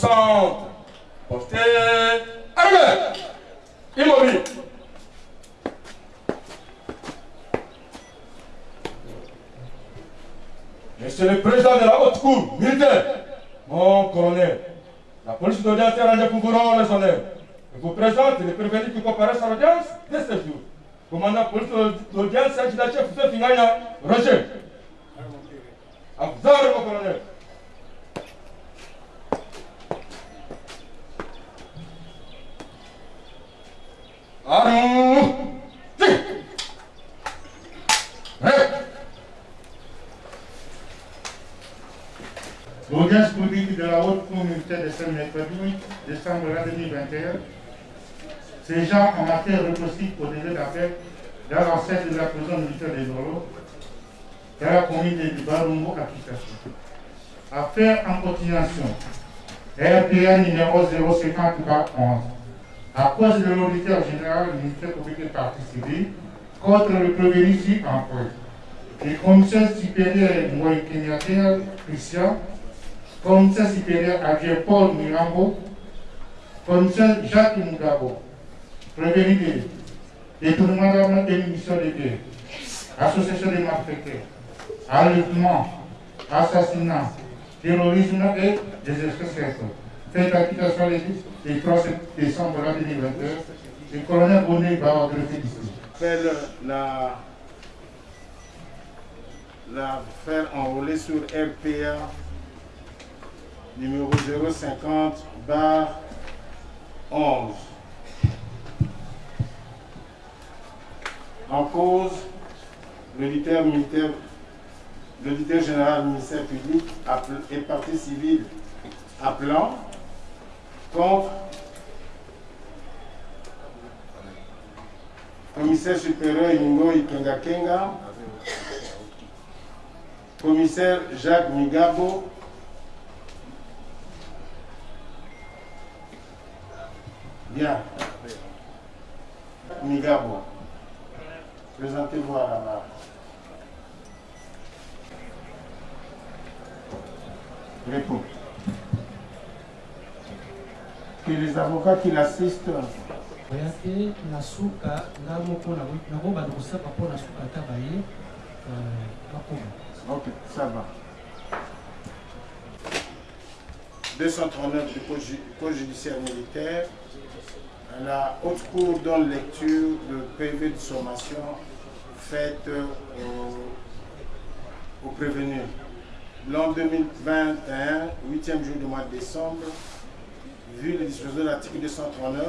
centre. Portez. Armée. Immobile. Monsieur le président de la haute cour militaire, mon colonel, la police d'audience est rangée pour vous rendre les honneurs. Je vous présente les prévenus qui comparaissent à l'audience de ce jour. Commandant police d'audience, chef de Fingaya, Roger. À vous mon colonel. Prêt. L'audience publique de la haute militaire de ce mercredi décembre 2021, ségeant en matière répressive au délai d'appel dans l'enceinte de la prison militaire des Dolo, dans la commune de Barumbo Kinshasa. Affaire en continuation. RPA numéro 050 11. À cause de l'auditeur général du ministère public et partie civile contre le ci en cause. Le commissaire supérieur Moïse Christian commissaire supérieur adjoint Paul Mirambo, commissaire Jacques Mugabo, prévenu de détournement d'armes et munitions de guerre, association des malfaiteurs, enlèvement, assassinat, terrorisme et des espèces fait acquittation les 3 décembre 2021, le colonel Bonnet va greffer d'ici. Appelle la l'affaire enrôlée sur RPA numéro 050 bar 11. En cause, l'auditeur militaire, l'auditeur général du ministère public et partie civile appelant contre commissaire supérieur Ingo Ikenga Kenga, commissaire Jacques Migabo, Bien. Migabo. Présentez-vous à la barre. Réponds. Que les avocats qui l'assistent oyake na suka nga moko nango banda kosaka mpo na suka ata baye bakoma Ok, ça va. 239 du Code ju- Code judiciaire militaire, la haute cour donne lecture de PV de sommation faite au, au prévenu. L'an 2021, 8e jour du mois de décembre, vu les dispositions de l'article 239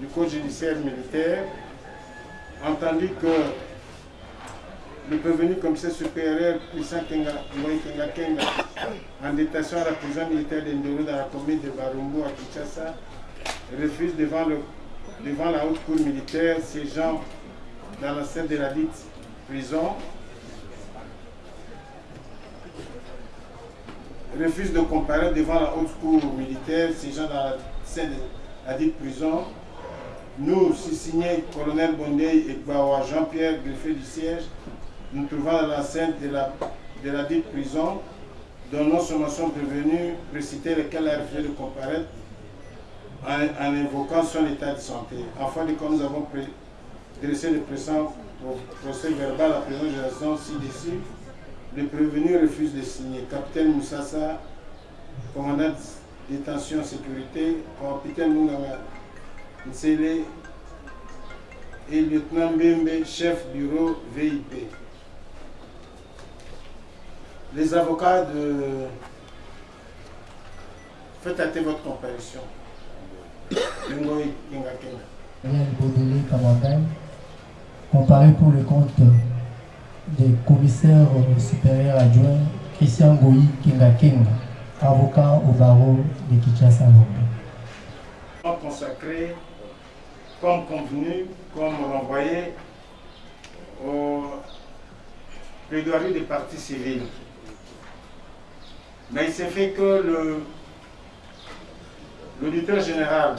du Code judiciaire militaire, entendu que le prévenu commissaire supérieur Puissant Kenga, Kenga Kenga, en détention à la prison militaire de Ndoro dans la commune de Barumbu à Kinshasa, refuse devant, le, devant la haute cour militaire siégeant dans la scène de la dite prison, refuse de comparaître devant la haute cour militaire siégeant dans la scène de la dite prison, nous, signé colonel Bondé et Jean-Pierre, greffier du siège, nous trouvons dans l'enceinte de la, de la dite prison, dont nos sommations prévenues précitaient lequel a refusé de comparaître en, invoquant son état de santé. Enfin, de quoi nous avons dressé le présent procès verbal à présent de la ci-dessus, le prévenu refuse de signer. Capitaine Moussassa, commandant détention sécurité, capitaine Munganga Nsele et lieutenant Mbembe, chef bureau VIP. Les avocats de... Faites hâter votre comparution. Ngoï Kenga Kenga. Daniel Baudelaire Kamandane, comparé pour le compte des commissaires supérieurs adjoints Christian Goyi Kenga Kenga, avocat au barreau de Kinshasa consacré comme convenu, comme renvoyé au plaidoirie des partis civils. Mais il s'est fait que l'auditeur général,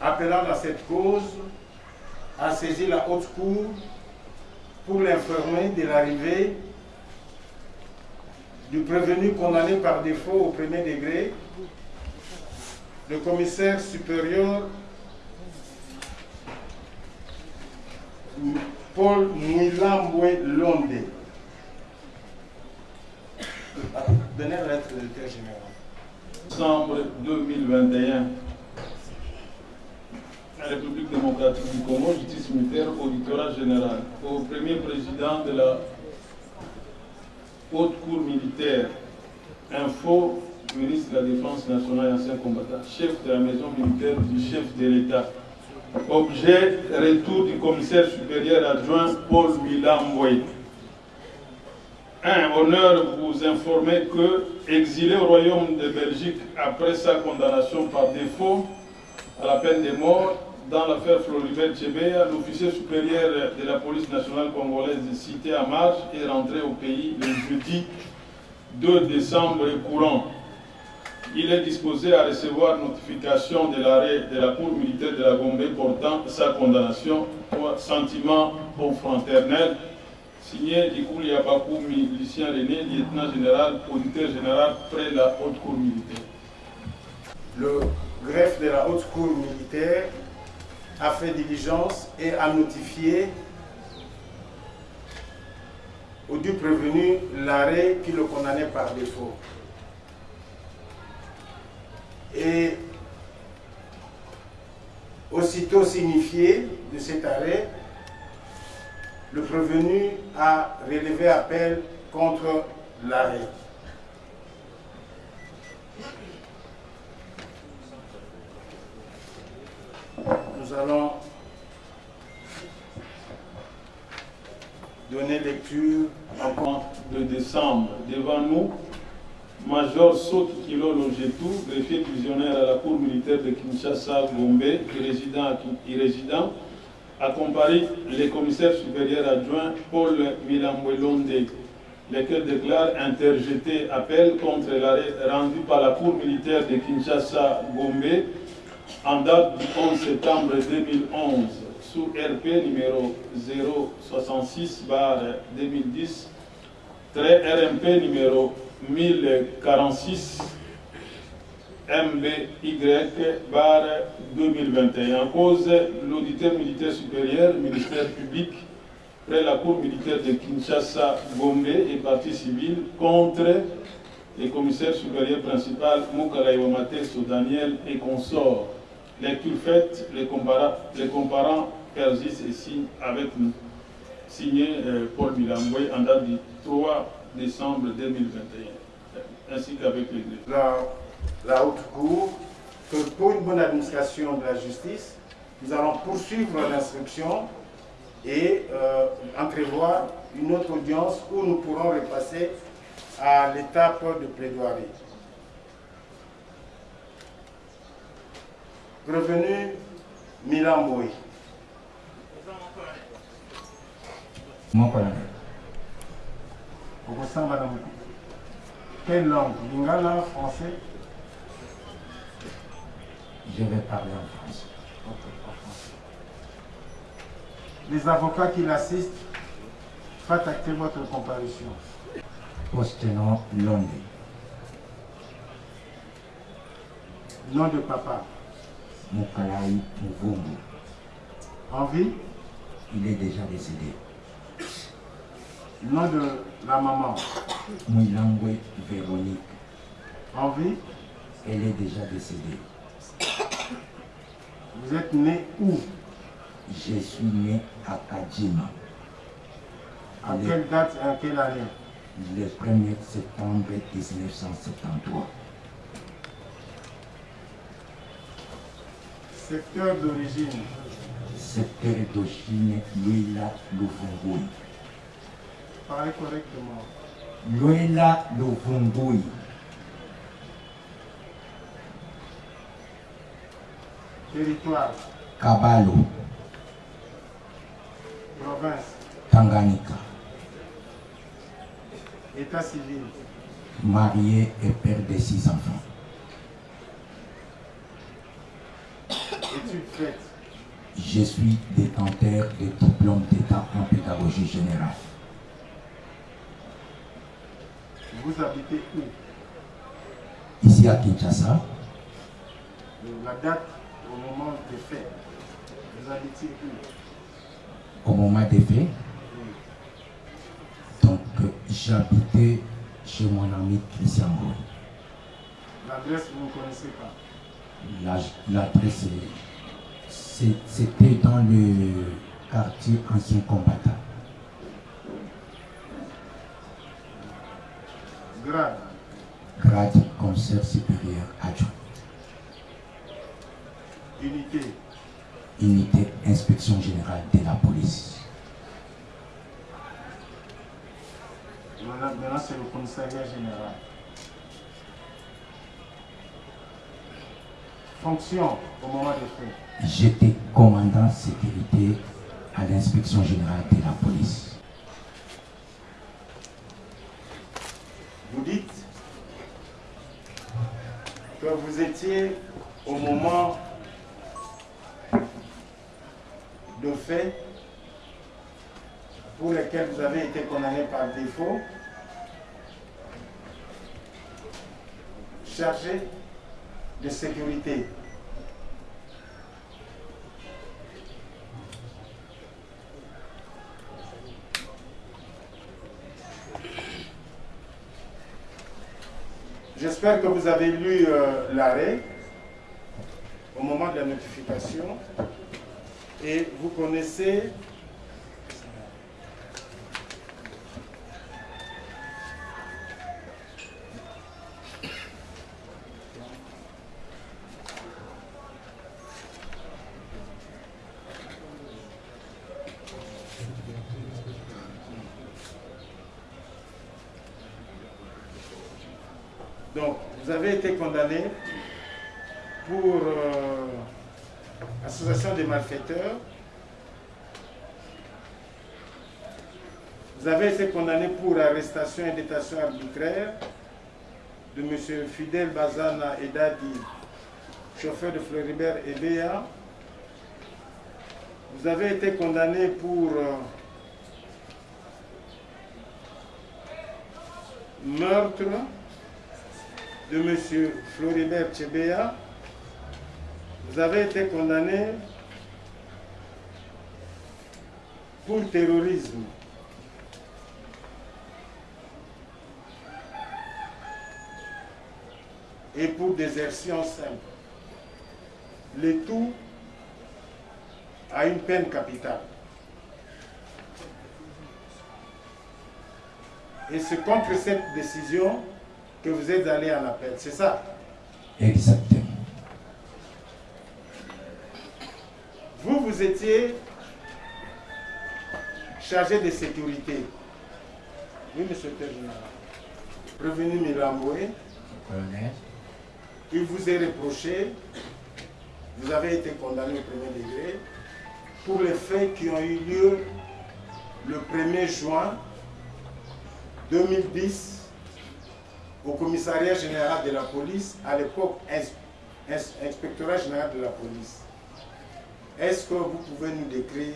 appelant à cette cause, a saisi la haute cour pour l'informer de l'arrivée du prévenu condamné par défaut au premier degré, le commissaire supérieur Paul Mouilamboué Londé. Donnez la lettre de directeur général. Décembre 2021, la République démocratique du Congo, justice militaire, auditorat général, au premier président de la haute cour militaire, info, ministre de la Défense nationale et ancien combattant, chef de la maison militaire du chef de l'État. Objet, retour du commissaire supérieur adjoint Paul Milamboy. 1. Honneur vous informer que, exilé au Royaume de Belgique après sa condamnation par défaut à la peine de mort dans l'affaire Floribert Chebea, l'officier supérieur de la police nationale congolaise cité à marche est rentré au pays le jeudi 2 décembre courant. Il est disposé à recevoir notification de l'arrêt de la Cour militaire de la Gombe portant sa condamnation pour sentiment confraternel signé Dikouli Yabakou, milicien René, lieutenant général, auditeur général près la haute cour militaire. Le greffe de la haute cour militaire a fait diligence et a notifié au dû prévenu l'arrêt qui le condamnait par défaut. Et aussitôt signifié de cet arrêt, le prévenu a relevé appel contre l'arrêt. Nous allons donner lecture en de décembre. Devant nous, Major Soki Kilo Logetou, greffier prisionnaire à la cour militaire de Kinshasa, Gombe, résident, résident a comparé les commissaires supérieurs adjoints Paul Milambouelonde, lesquels déclarent interjeter appel contre l'arrêt rendu par la Cour militaire de Kinshasa-Gombe en date du 11 septembre 2011 sous RP numéro 066 2010 RMP numéro 1046 MBY bar 2021. En cause, l'auditeur militaire supérieur, ministère public, près la cour militaire de Kinshasa, Gombe et partie civile contre les commissaires supérieurs principal Moukala Iwamate, Daniel et consorts. Lecture faite, les, les comparants persistent signent avec nous. Signé euh, Paul Milamboué en date du 3 décembre 2021, ainsi qu'avec l'Église. La haute cour que pour une bonne administration de la justice, nous allons poursuivre l'instruction et euh, entrevoir une autre audience où nous pourrons repasser à l'étape de plaidoirie. Revenu Milan Moui. Mon colonel. Quelle langue? Lingala, français? Je vais parler en français. Les avocats qui l'assistent, faites acter votre comparution. Postenon Londé. Nom de papa. Moukalaï Mvungu. En vie Il est déjà décédé. Nom de la maman? Mouilangwe Véronique. En vie Elle est déjà décédée. Vous êtes né où? Je suis né à Kajima. À quelle date et à quelle année? Le 1er septembre 1973. Secteur d'origine Secteur d'origine Luila Luvungui. Parlez correctement. Luila Luvungui. Territoire, Kabalo, province, Tanganyika. état civil, Marié et père de six enfants. études faites, Je suis détenteur de diplôme d'État en pédagogie générale. Vous habitez où? Ici à Kinshasa, La date au moment des faits. Vous habitez où? Au moment des faits, Oui. donc j'habitais chez mon ami Christian Boy. L'adresse, vous ne connaissez pas? La- L'adresse, est- c'était dans le quartier ancien combattant. Grade. grade commissaire supérieur adjoint, Unité. unité inspection générale de la police. Maintenant, c'est le commissariat général. Fonction au moment des faits. J'étais commandant sécurité à l'inspection générale de la police. Vous dites que vous étiez au moment de faits pour lesquels vous avez été condamné par défaut, chargé de sécurité. J'espère que vous avez lu euh, l'arrêt au moment de la notification et vous connaissez Donc, vous avez été condamné pour euh, association des malfaiteurs. Vous avez été condamné pour arrestation et détention arbitraire de M. Fidel Bazana Edadi, chauffeur de Floribert et Béa. Vous avez été condamné pour euh, meurtre de M. Floribert Chebea, vous avez été condamné pour terrorisme. Et pour désertion simple. Le tout à une peine capitale. Et c'est contre cette décision que vous êtes allé en appel, c'est ça? Exactement. Vous, vous étiez chargé de sécurité. Oui, monsieur le. Prévenu Milamboué, Colonel, il vous est reproché, vous avez été condamné au premier degré, pour les faits qui ont eu lieu le 1er juin 2010 au commissariat général de la police, à l'époque ins- ins- inspectorat général de la police. Est-ce que vous pouvez nous décrire,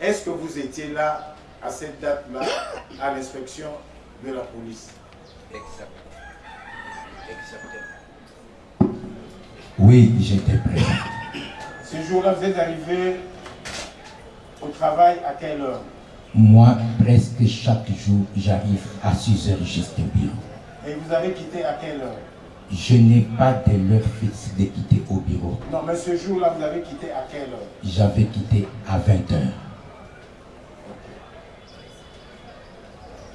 est-ce que vous étiez là à cette date-là à l'inspection de la police? Oui, j'étais présent. Ce jour-là, vous êtes arrivé au travail à quelle heure? Moi, presque chaque jour, j'arrive à 6 heures juste au bureau. Et vous avez quitté à quelle heure Je n'ai pas de l'heure fixe de quitter au bureau. Non, mais ce jour-là, vous avez quitté à quelle heure J'avais quitté à 20 heures.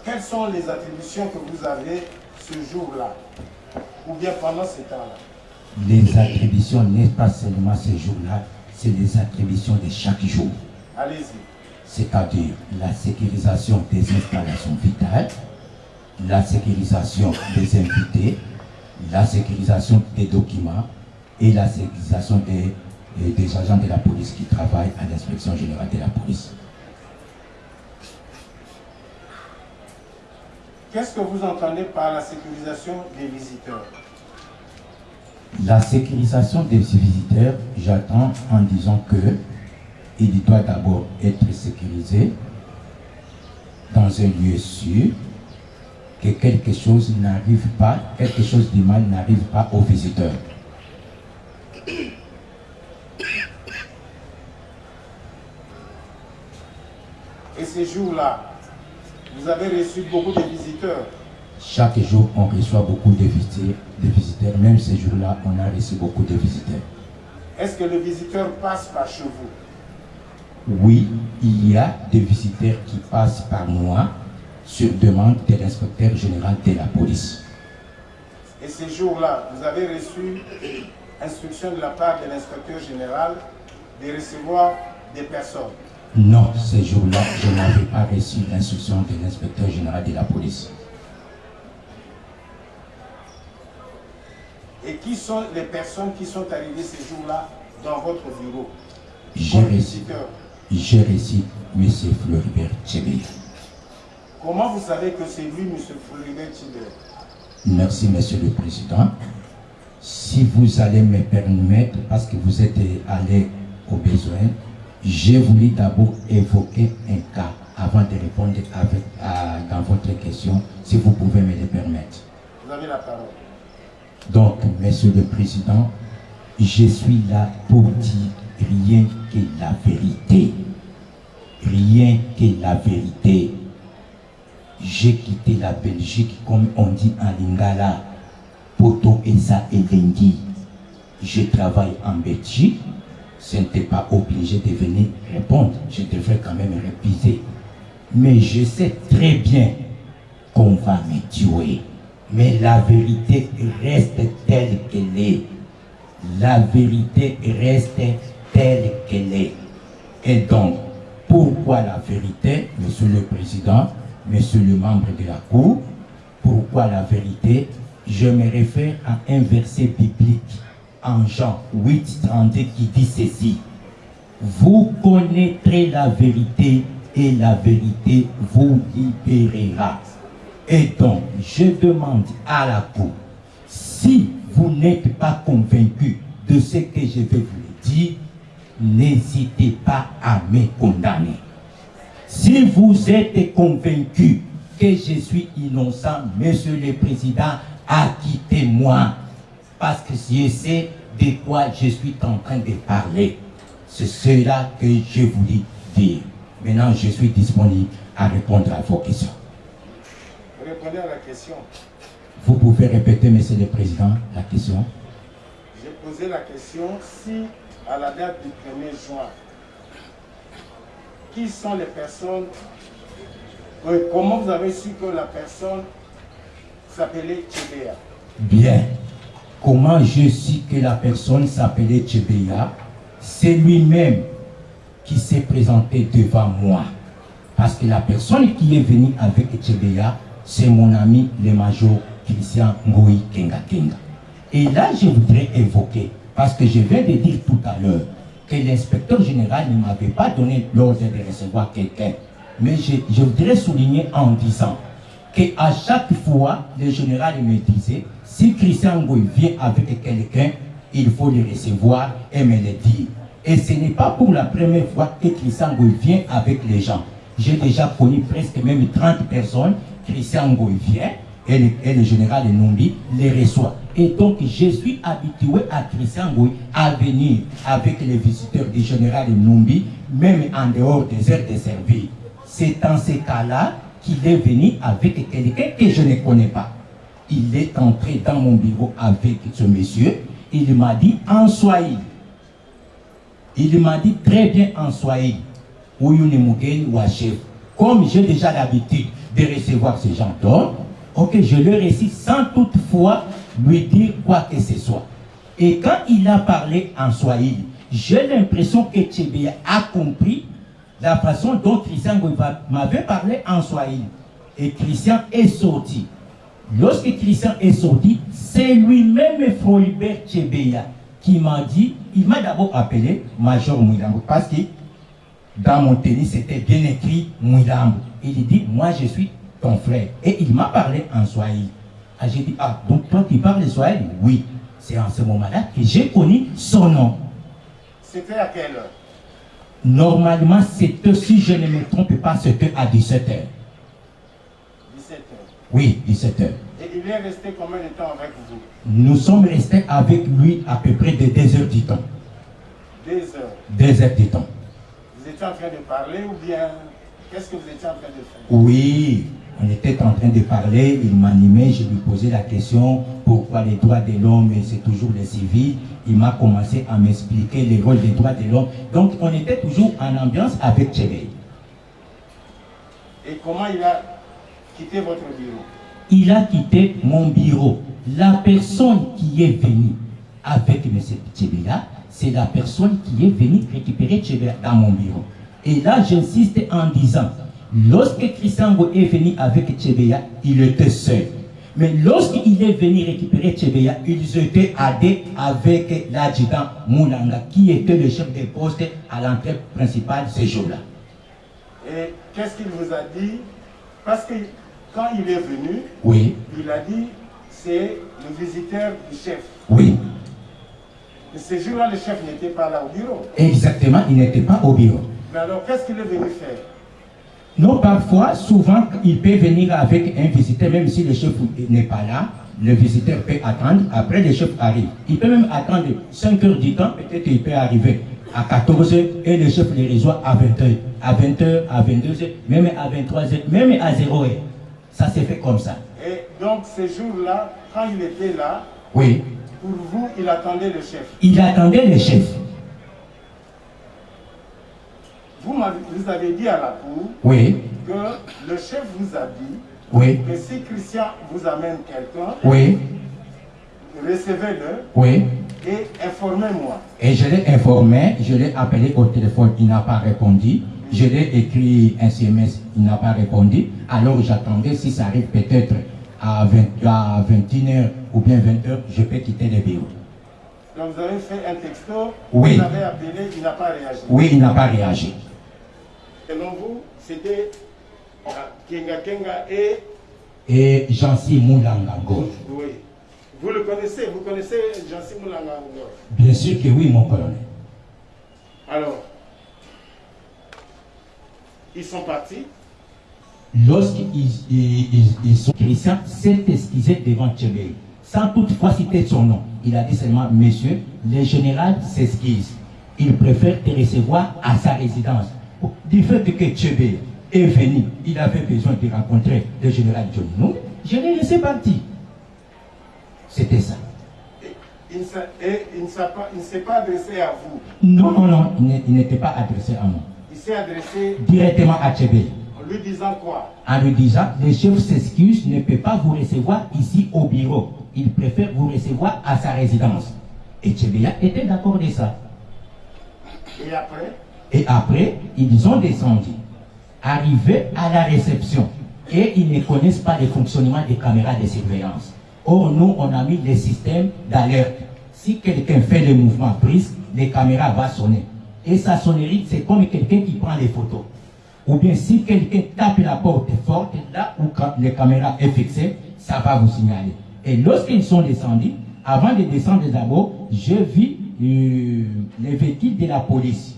Quelles sont les attributions que vous avez ce jour-là Ou bien pendant ce temps-là Les attributions n'est pas seulement ce jour-là, c'est les attributions de chaque jour. Allez-y. c'est-à-dire la sécurisation des installations vitales, la sécurisation des invités, la sécurisation des documents et la sécurisation des, des agents de la police qui travaillent à l'inspection générale de la police. Qu'est-ce que vous entendez par la sécurisation des visiteurs? La sécurisation des visiteurs, j'attends en disant que il doit d'abord être sécurisé dans un lieu sûr que quelque chose n'arrive pas, quelque chose de mal n'arrive pas aux visiteurs. Et ces jours-là, vous avez reçu beaucoup de visiteurs. Chaque jour, on reçoit beaucoup de visiteurs, de visiteurs. Même ces jours-là, on a reçu beaucoup de visiteurs. Est-ce que le visiteur passe par chez vous? Oui, il y a des visiteurs qui passent par moi sur demande de l'inspecteur général de la police. Et ces jours-là, vous avez reçu instruction de la part de l'inspecteur général de recevoir des personnes. Non, ces jours-là, je n'avais pas reçu l'instruction de l'inspecteur général de la police. Et qui sont les personnes qui sont arrivées ces jours-là dans votre bureau? J'ai reçu, reçu M. Floribert Tchébé. Comment vous savez que c'est lui, M. Floribert Tchibert Merci, Monsieur le Président. Si vous allez me permettre, parce que vous êtes allé au besoin, j'ai voulu d'abord évoquer un cas avant de répondre avec, à- dans votre question, si vous pouvez me le permettre. Vous avez la parole. Donc, Monsieur le Président, je suis là pour dire rien que la vérité. Rien que la vérité. J'ai quitté la Belgique, comme on dit en lingala, Poto Esa et Dengi. Je travaille en Belgique. Ce n'était pas obligé de venir répondre. Je devrais quand même réviser. Mais je sais très bien qu'on va me tuer. Mais la vérité reste telle qu'elle est. La vérité reste telle qu'elle est. Et donc, pourquoi la vérité, Monsieur le Président, Monsieur le membre de la Cour Pourquoi la vérité? Je me réfère à un verset biblique en Jean 8, 32 qui dit ceci. Vous connaîtrez la vérité et la vérité vous libérera. Et donc, je demande à la Cour, si vous n'êtes pas convaincu de ce que je vais vous dire, n'hésitez pas à me condamner. Si vous êtes convaincu que je suis innocent, Monsieur le Président, acquittez-moi. Parce que je sais de quoi je suis en train de parler. C'est cela que je voulais dire. Maintenant, je suis disponible à répondre à vos questions. Répondez à la question. Vous pouvez répéter, Monsieur le Président, la question J'ai posé la question si, à la date du 1er juin, qui sont les personnes, comment vous avez su que la personne s'appelait Tchébéa? Bien. Comment je sais que la personne s'appelait Tchebeya C'est lui-même qui s'est présenté devant moi. Parce que la personne qui est venue avec Tchebeya, c'est mon ami le major Christian Ngoï Kenga Kenga. Et là, je voudrais évoquer, parce que je viens de dire tout à l'heure, que l'inspecteur général ne m'avait pas donné l'ordre de recevoir quelqu'un. Mais je, voudrais souligner en disant qu'à chaque fois, le général me disait, si Christian Ngoï vient avec quelqu'un, il faut le recevoir et me le dire. Et ce n'est pas pour la première fois que Christian Ngoï vient avec les gens. J'ai déjà connu presque même 30 personnes. Christian Ngoï vient et le, et le général Numbi les reçoit. Et donc, je suis habitué à Christian Ngoï à venir avec les visiteurs du général Numbi, même en dehors des heures de service. C'est dans ces cas-là qu'il est venu avec quelqu'un que je ne connais pas. Il est entré dans mon bureau avec ce monsieur. Il m'a dit en Swahili. Il m'a dit très bien en Swahili. Comme j'ai déjà l'habitude de recevoir ce genre d'ordre, ok, je le récite sans toutefois lui dire quoi que ce soit. Et quand il a parlé en Swahili, j'ai l'impression que Tchébéa a compris la façon dont Christian m'avait parlé en Swahili. Et Christian est sorti. Lorsque Christian est sorti, c'est lui-même Floribert Tchébéa qui m'a dit, il m'a d'abord appelé Major Mouilambo parce que dans mon tennis c'était bien écrit Mouilambo. Il dit, moi je suis ton frère. Et il m'a parlé en Swahili. Ah, j'ai dit, ah, donc toi qui parles Swahili Oui. C'est en ce moment-là que j'ai connu son nom. C'était à quelle heure? Normalement, c'était, si je ne me trompe pas, c'était à 17h. 17 heures. Oui, 17 heures. Et il est resté combien de temps avec vous? Nous sommes restés avec lui à peu près de 2 heures du temps. Deux heures. 2 heures du temps. Vous étiez en train de parler ou bien qu'est-ce que vous étiez en train de faire Oui, on était en train de parler, il m'animait, je lui posais la question pourquoi les droits de l'homme, c'est toujours les civils. Il m'a commencé à m'expliquer les rôles des droits de l'homme. Donc on était toujours en ambiance avec Tchébé. Et comment il a quitté votre bureau Il a quitté mon bureau. La personne qui est venue avec M. Tchébéla, c'est la personne qui est venue récupérer Tchébéla dans mon bureau. Et là, j'insiste en disant, lorsque Christiango est venu avec Tchébéla, il était seul. Mais lorsqu'il est venu récupérer Tchébéla, ils étaient à deux avec l'adjudant Moulanga, qui était le chef de poste à l'entrée principale ce jour-là. Et qu'est-ce qu'il vous a dit? Parce que quand il est venu, Oui, il a dit c'est le visiteur du chef. oui, Et ce jour-là, le chef n'était pas là au bureau. exactement, il n'était pas au bureau. Mais alors, qu'est-ce qu'il est venu faire? Non, parfois, souvent, il peut venir avec un visiteur, même si le chef n'est pas là, le visiteur peut attendre, après le chef arrive. Il peut même attendre 5 heures du temps, peut-être il peut arriver à 14 heures et le chef les reçoit à 20 heures, à 20 heures, à 22 heures, même à 23 heures, même à 0 heure. Ça s'est fait comme ça. Et donc, ce jour-là, quand il était là, Oui. pour vous, il attendait le chef? Il attendait le chef. Vous, avez dit à la cour Oui, que le chef vous a dit oui, que si Christian vous amène quelqu'un, oui, recevez-le oui. et informez-moi. Et je l'ai informé, je l'ai appelé au téléphone, il n'a pas répondu. Je l'ai écrit un SMS, il n'a pas répondu. Alors j'attendais, si ça arrive peut-être à, 20 à 21h ou bien 20h, je peux quitter le bureau. Donc, vous avez fait un texto, Oui. vous avez appelé, il n'a pas réagi. Oui, il n'a pas réagi. Selon vous, c'était Kenga Kenga et... Et Jancy Moulangango. Oui. Vous le connaissez, vous connaissez Jansi Moulanga Ngor? Bien sûr que oui, mon colonel. Alors, ils sont partis. Lorsqu'ils ils, ils- ils sont Christian s'est excusé devant Tchébé, sans toutefois citer son nom. Il a dit seulement, monsieur, le général s'excuse. Il préfère te recevoir à sa résidence. Du fait que Tchébé est venu, il avait besoin de rencontrer le général Johnny Nou, je l'ai laissé partir. C'était ça. Et il ne s'est- pas, adressé à vous. Non, non, non, il n'était pas adressé à moi. Il s'est adressé Directement à Tchébé. en lui disant quoi? En lui disant, le chef s'excuse, ne peut pas vous recevoir ici au bureau. Il préfère vous recevoir à sa résidence. Et Tchébéa était d'accord de ça. Et après, Et après, ils ont descendu, arrivés à la réception. Et ils ne connaissent pas le fonctionnement des caméras de surveillance. Or, nous, on a mis le système d'alerte. Si quelqu'un fait le mouvement brusque, les caméras vont sonner. Et sa sonnerie, c'est comme quelqu'un qui prend les photos. Ou bien si quelqu'un tape la porte forte, là où les caméras est fixée, ça va vous signaler. Et lorsqu'ils sont descendus, avant de descendre d'abord, je vis euh, les véhicules de la police.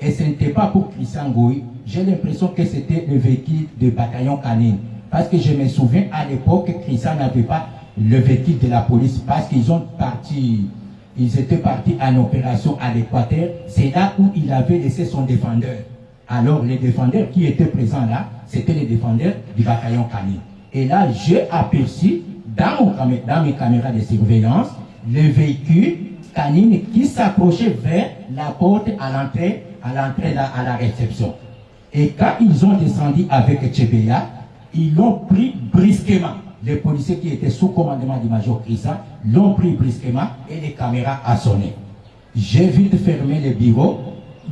Et ce n'était pas pour Christian Goï. J'ai l'impression que c'était le véhicule de bataillon canine. Parce que je me souviens, à l'époque, Christian n'avait pas le véhicule de la police. Parce qu'ils ont parti, ils étaient partis en opération à l'Équateur. C'est là où il avait laissé son défendeur. Alors, les défendeurs qui étaient présents là, c'était les défendeurs du bataillon canine. Et là, j'ai aperçu, dans, dans mes caméras de surveillance, le véhicule canine qui s'approchait vers la porte à l'entrée, à l'entrée à la réception. Et quand ils ont descendu avec Tchébéa, ils l'ont pris brusquement. Les policiers qui étaient sous commandement du major Christian l'ont pris brusquement et les caméras ont sonné. J'ai vite fermé le bureau.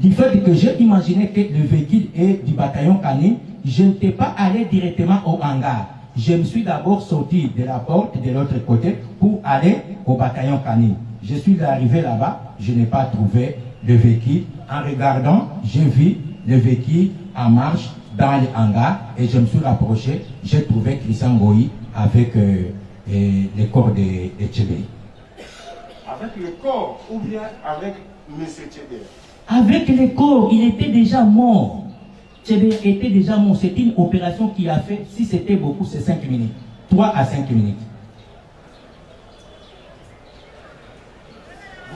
Du fait que j'ai imaginé que le véhicule est du bataillon canine, je n'étais pas allé directement au hangar. Je me suis d'abord sorti de la porte de l'autre côté pour aller au bataillon canine. Je suis arrivé là-bas, je n'ai pas trouvé le véhicule. En regardant, j'ai vu le véhicule en marche dans le hangar et je me suis rapproché. J'ai trouvé Christian Goï avec euh, euh, le corps de, de Tchébé. avec le corps ou bien avec M. Tchébé? Avec le corps, il était déjà mort. Tchébé était déjà mort. C'est une opération qui a fait, si c'était beaucoup, c'est 5 minutes. 3 à 5 minutes.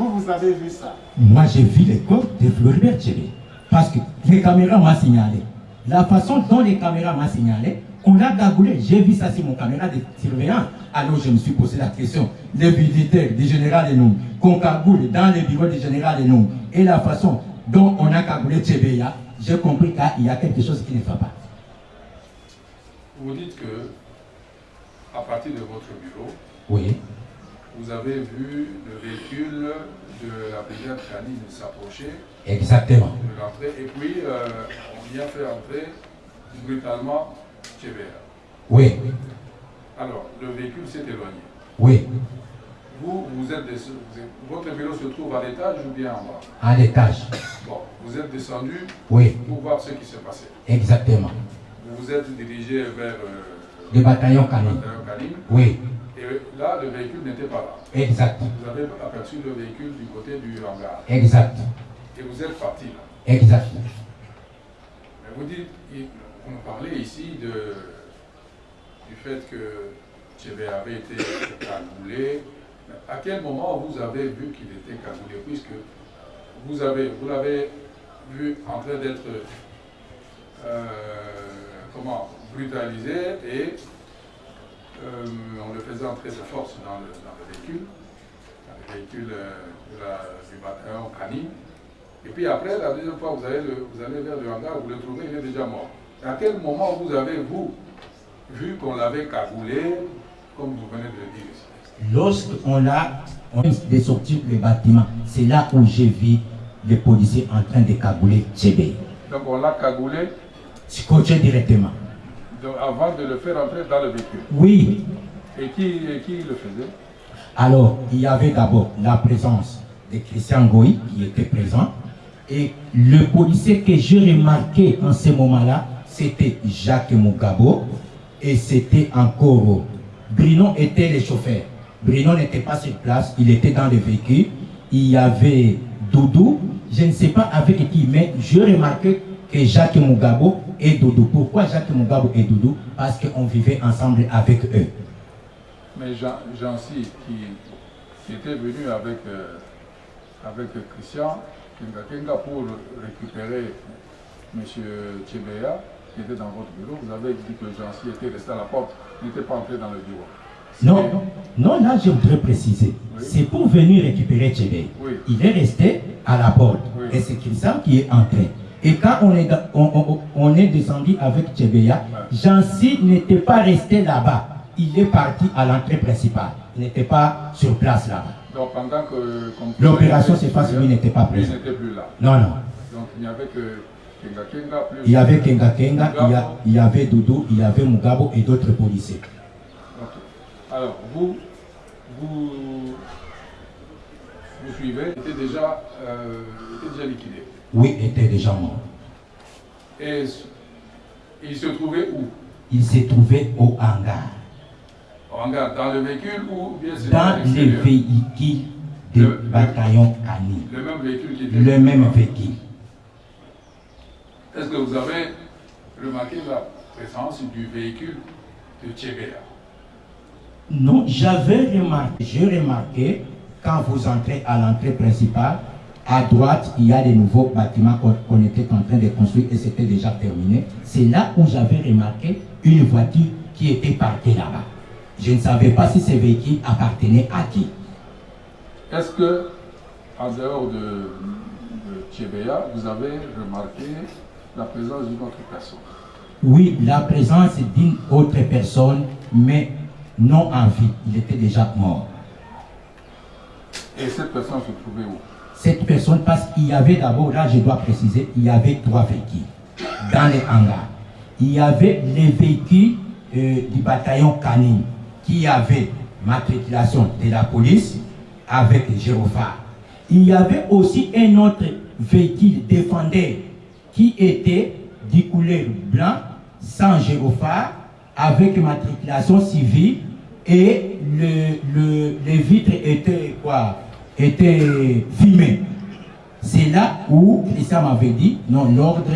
Vous, vous avez vu ça Moi, j'ai vu les corps de Floribert Tchébé. Parce que les caméras m'ont signalé. La façon dont les caméras m'ont signalé, on l'a gagoulé. J'ai vu ça sur mon caméra de surveillance. Alors je me suis posé la question. Les militaires du général Enou, qu'on cagoule dans les bureaux du général Enou, et la façon dont on a cagoulé Tchébéa, j'ai compris qu'il y a quelque chose qui ne va pas. Vous dites que, à partir de votre bureau, Oui, vous avez vu le véhicule de la brigade canine s'approcher exactement. de l'entrée, et puis euh, on y a fait entrer brutalement Tchébéa. Oui, Alors, le véhicule s'est éloigné. oui, Vous, vous êtes, des- vous êtes- votre bureau se trouve à l'étage ou bien en bas? À l'étage. Bon, vous êtes descendu Oui, pour voir ce qui s'est passé. exactement. Vous vous êtes dirigé vers euh, Le bataillon le canine. bataillon canine, Oui, et là, le véhicule n'était pas là. exact, Vous avez aperçu le véhicule du côté du hangar. exact, Et vous êtes parti là. exact. Mais vous dites, nous parlez ici de, du fait que Tchébé avait été cagoulé. À quel moment vous avez vu qu'il était cagoulé Puisque vous avez, vous l'avez vu en train d'être euh, comment, brutalisé et euh, on le faisait entrer de force dans le, dans le véhicule, dans le véhicule euh, la- du bataillon canine. Et puis après, la deuxième fois, vous allez, le- vous allez vers le hangar, vous le trouvez, il est déjà mort. À quel moment vous avez, vous, vu qu'on l'avait cagoulé, comme vous venez de le dire ici? Lorsqu'on a on est le bâtiment, c'est là où j'ai vu les policiers en train de cagouler Tchébé. Donc on l'a cagoulé? Scotché directement. Donc, avant de le faire entrer dans le véhicule. Oui, Et qui, et qui le faisait? Alors il y avait d'abord la présence de Christian Goy qui était présent. Et le policier que j'ai remarqué en ce moment-là, c'était Jacques Mugabo et c'était encore Bruno était le chauffeur. Bruno n'était pas sur place, il était dans le véhicule. Il y avait Doudou, je ne sais pas avec qui, mais j'ai remarqué que Jacques Mugabo et Doudou. Pourquoi Jacques Mugabo et Doudou? Parce qu'on vivait ensemble avec eux. Mais Jancy, qui, qui était venu avec, euh, avec Christian Kenga Kenga pour récupérer M. Tchébéa, qui était dans votre bureau, vous avez dit que Jancy était resté à la porte, n'était pas entré dans le bureau. Non, non, là je voudrais préciser. Oui. C'est pour venir récupérer Tchébé. Oui. Il est resté à la porte. Oui. Et c'est Christian qui est entré. Et quand on est, dans- on, on- on est descendu avec Tchébéa, Jancy n'était pas resté là-bas. Il est parti à l'entrée principale. Il n'était pas sur place là-bas. Donc pendant que... L'opération s'est passée, lui n'était pas présent. n'était plus là. Non, non. Donc il n'y avait que Kenga Kenga plus... Il y avait Kenga Kenga, il y, a- Mugabo. il y avait Doudou, il y avait Mugabo et d'autres policiers. Alors, vous, vous, vous suivez, était déjà, euh, était déjà liquidé. Oui, était déjà mort. Et il se trouvait où? Il s'est trouvé au hangar. Au hangar, dans le véhicule ou bien dans à les l'extérieur? véhicules du Le- bataillon canine. Le même véhicule qui était... Le même véhicule. Est-ce que vous avez remarqué la présence du véhicule de Tchébéa? Non, j'avais remarqué, j'ai remarqué, quand vous entrez à l'entrée principale, à droite, il y a des nouveaux bâtiments qu'on était en train de construire et c'était déjà terminé. C'est là où j'avais remarqué une voiture qui était parquée là-bas. Je ne savais pas si ce véhicule appartenait à qui. Est-ce que, en dehors de, de vous avez remarqué la présence d'une autre personne? Oui, la présence d'une autre personne, mais non en vie. Il était déjà mort. Et cette personne se trouvait où? Cette personne parce qu'il y avait d'abord, là je dois préciser, il y avait trois véhicules dans les hangars. Il y avait les véhicules euh, du bataillon canine qui avaient matriculation de la police avec gyrophare. Il y avait aussi un autre véhicule défendeur qui était du couleur blanc, sans gyrophare, avec matriculation civile et le, le, les vitres étaient quoi? Était filmé. C'est là où Christian m'avait dit, non, l'ordre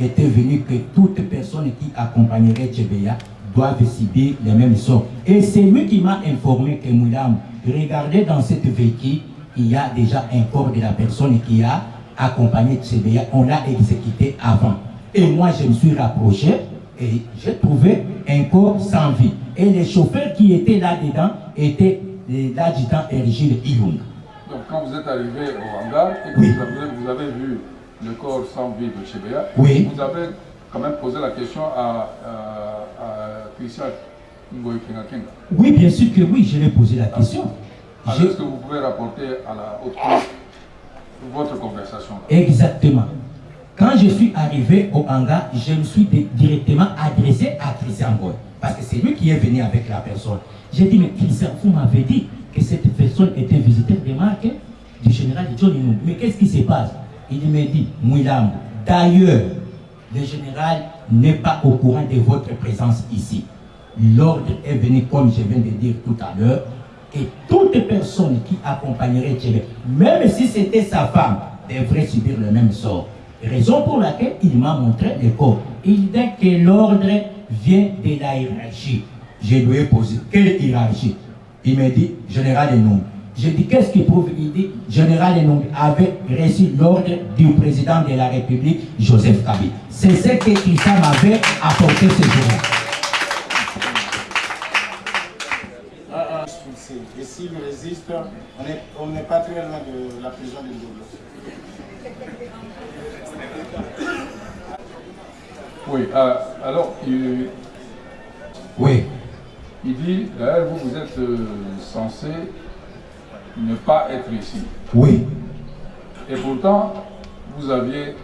était venu que toute personne qui accompagnerait Tchebeya doivent subir les mêmes sorts. Et c'est lui qui m'a informé que Moulam, regardez dans cette véhicule, il y a déjà un corps de la personne qui a accompagné Tchebeya. On l'a exécuté avant. Et moi, je me suis rapproché et j'ai trouvé un corps sans vie. Et les chauffeurs qui étaient là-dedans étaient l'adjudant Ergile Ilung. Donc quand vous êtes arrivé au hangar et que Oui. vous, avez, vous avez vu le corps sans vie de Chebea, Oui. vous avez quand même posé la question à, à, à Christian Ngoy Kenga. Oui, bien sûr que oui, je l'ai posé la question. Alors, Je- Est-ce que vous pouvez rapporter à la haute cour votre conversation Exactement. Quand je suis arrivé au hangar, je me suis di- directement adressé à Christian Goy. Parce que c'est lui qui est venu avec la personne. J'ai dit, mais Christian, vous m'avez dit que cette personne était visiteur des marques du général John. Mais qu'est-ce qui se passe? Il me dit, Mouilam, d'ailleurs, le général n'est pas au courant de votre présence ici. L'ordre est venu, comme je viens de dire tout à l'heure, et toute personne qui accompagnerait Tchébé, même si c'était sa femme, devrait subir le même sort. Raison pour laquelle il m'a montré le corps. Il dit que l'ordre vient de la hiérarchie. Je lui ai posé, quelle hiérarchie? Il me dit, général Enong. Je dis, qu'est-ce qui prouve? Il dit, général Enong avait reçu l'ordre du président de la République, Joseph Kabila. C'est ce que Christian m'avait apporté ce jour-là. Ah, ah. Et s'il résiste, on n'est pas très loin de la prison de Ndolo. Oui, euh, alors, il, Oui, il dit, d'ailleurs, vous, vous êtes euh, censé ne pas être ici. oui, Et pourtant, vous aviez,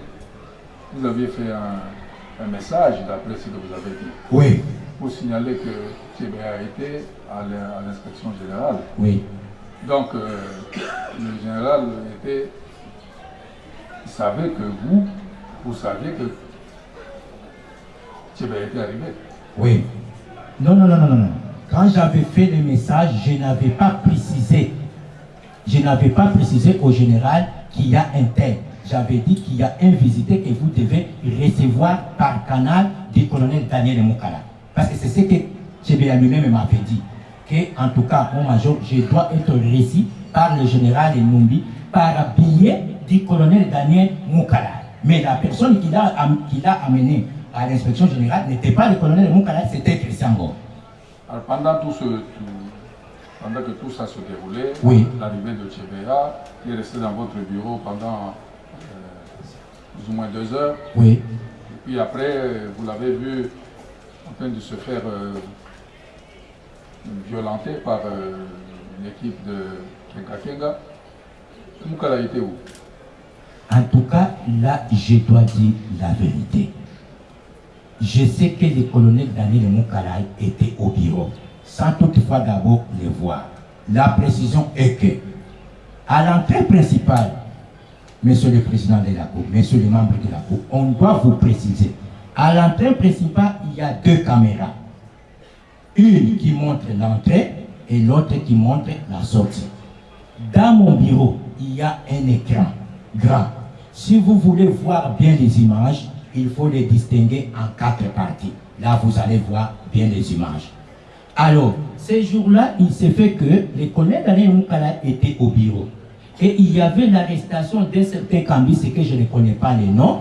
vous aviez fait un, un message, d'après ce que vous avez dit, oui, pour signaler que Tchébé a été à l'in- à l'inspection générale. oui. Donc, euh, le général était. Il savait que vous, vous saviez que Tchébé était arrivé. Oui. Non, non, non, non, non. Quand j'avais fait le message, je n'avais pas précisé. Je n'avais pas précisé au général qu'il y a un tel. J'avais dit qu'il y a un visiteur que vous devez recevoir par canal du colonel Daniel Moukala. Parce que c'est ce que Tchébéa lui-même m'avait dit. Que, en tout cas, mon major, je dois être reçu par le général Numbi par billet du colonel Daniel Moukala. Mais la personne qui l'a amené à l'inspection générale n'était pas le colonel Moukala, c'était Christian Gore. Alors, pendant tout ce. tout- pendant que tout ça se déroulait, Oui. l'arrivée de Tchébéa, qui est resté dans votre bureau pendant euh, plus ou moins deux heures. Oui, Et puis après, euh, vous l'avez vu en train de se faire euh, violenter par euh, l'équipe de Kenga Kenga. Moukala était où? En tout cas, là, je dois dire la vérité. Je sais que le colonel Daniel Moukalaï était au bureau, sans toutefois d'abord le voir. La précision est que, à l'entrée principale, Monsieur le Président de la Cour, Monsieur les membres de la Cour, on doit vous préciser. À l'entrée principale, il y a deux caméras. Une qui montre l'entrée et l'autre qui montre la sortie. Dans mon bureau, il y a un écran grand. Si vous voulez voir bien les images, il faut les distinguer en quatre parties. Là, vous allez voir bien les images. Alors, ce jour-là, il s'est fait que le colonel Daniel Moukala était au bureau. Et il y avait l'arrestation d'un certain cambiste que je ne connais pas les noms.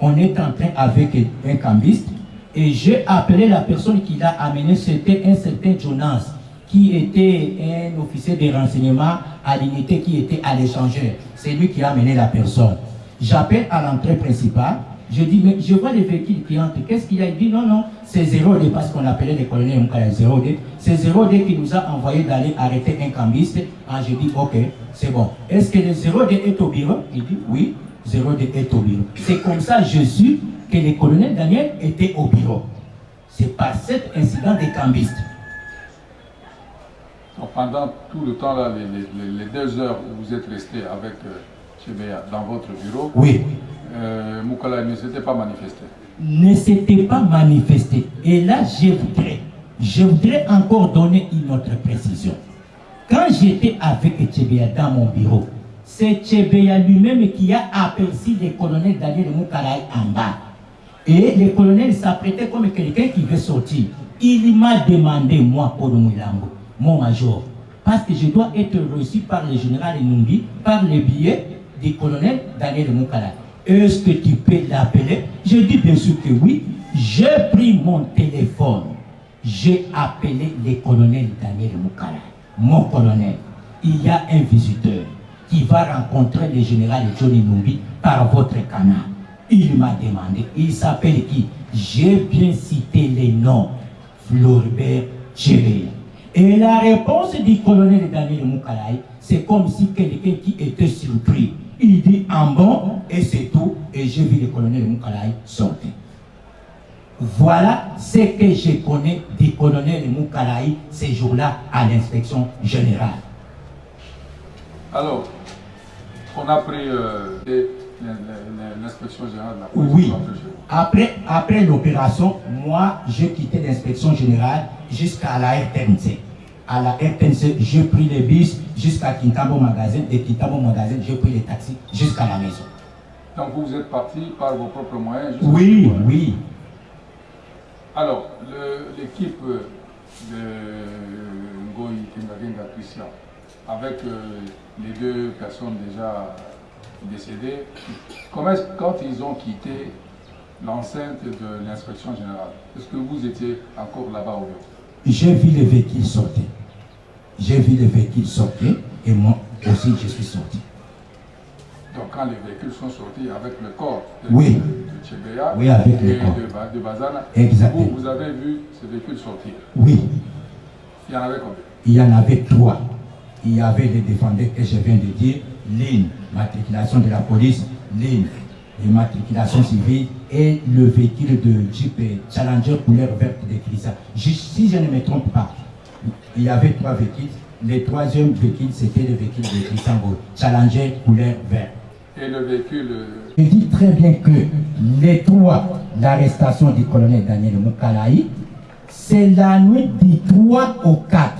On est en train avec un cambiste. Et j'ai appelé la personne qui l'a amené, c'était un certain Jonas, qui était un officier de renseignement à l'unité qui était à l'échangeur. C'est lui qui a amené la personne. J'appelle à l'entrée principale. Je dis, mais je vois les véhicules qui entrent. Qu'est-ce qu'il a? Il dit, non, non, c'est 0D parce qu'on appelait le colonel Moukala 0D. C'est 0D qui nous a envoyé d'aller arrêter un cambiste. Ah, je dis, ok, c'est bon. Est-ce que le 0D est au bureau? Il dit, oui, 0D est au bureau. C'est comme ça, je suis que le colonel Daniel était au bureau. C'est par cet incident des cambistes. Pendant tout le temps, là, les, les- les deux heures où vous êtes resté avec euh, Tchébéa dans votre bureau, Oui. euh, Moukala ne s'était pas manifesté. ne s'était pas manifesté. Et là, je voudrais, je voudrais encore donner une autre précision. Quand j'étais avec Tchébéa dans mon bureau, c'est Tchébéa lui-même qui a aperçu le colonel Daniel Moukalaï en bas. Et le colonel s'apprêtait comme quelqu'un qui veut sortir. Il m'a demandé, moi, Paul Moulambo, mon major, parce que je dois être reçu par le général Numbi, par le billet du colonel Daniel Moukala. Est-ce que tu peux l'appeler? Je dis bien sûr que oui. J'ai pris mon téléphone. J'ai appelé le colonel Daniel Moukala. Mon colonel, il y a un visiteur qui va rencontrer le général Johnny Numbi par votre canal. Il m'a demandé, il s'appelle qui? J'ai bien cité les noms. Floribert Chéré. Et la réponse du colonel Daniel Moukalaï, c'est comme si quelqu'un qui était surpris. Il dit en bon, et c'est tout, et j'ai vu le colonel Moukalaï sortir. Voilà ce que je connais du colonel Moukalaï ces jours-là à l'inspection générale. Alors, on a pris euh, l'inspection générale de la police. Oui. après. Après, l'opération, moi, j'ai quitté l'inspection générale jusqu'à la RTNC. À la RTNC, j'ai pris les bus jusqu'à Quintamo Magasin. De Quintamo Magasin, j'ai pris les taxis jusqu'à la maison. Donc vous êtes parti par vos propres moyens. Oui, oui. Alors, l'équipe de Ngoyi Kingagenga Christian, avec euh, les deux personnes déjà décédées, comment quand ils ont quitté l'enceinte de l'inspection générale, est-ce que vous étiez encore là-bas ou non? J'ai vu les véhicules sortir. J'ai vu les véhicules sortir et moi aussi je suis sorti. Donc quand les véhicules sont sortis avec le corps de, Oui. de Tchébéa Oui, avec le et corps. de, Ba- de Bazana, Exactement. vous, vous avez vu ces véhicules sortir? Oui, Il y en avait combien? Il y en avait trois. Il y avait les défendeurs que je viens de dire, ligne, matriculation de la police, ligne, matriculation civile et le véhicule de Jeep Challenger couleur verte de. Si je ne me trompe pas, il y avait trois véhicules. Le troisième véhicule, c'était le véhicule de Christian Gaulle, Challenger couleur verte. Et le véhicule, euh, Je dis très bien que les trois, l'arrestation du colonel Daniel Moukalaï, c'est la nuit du 3 au 4.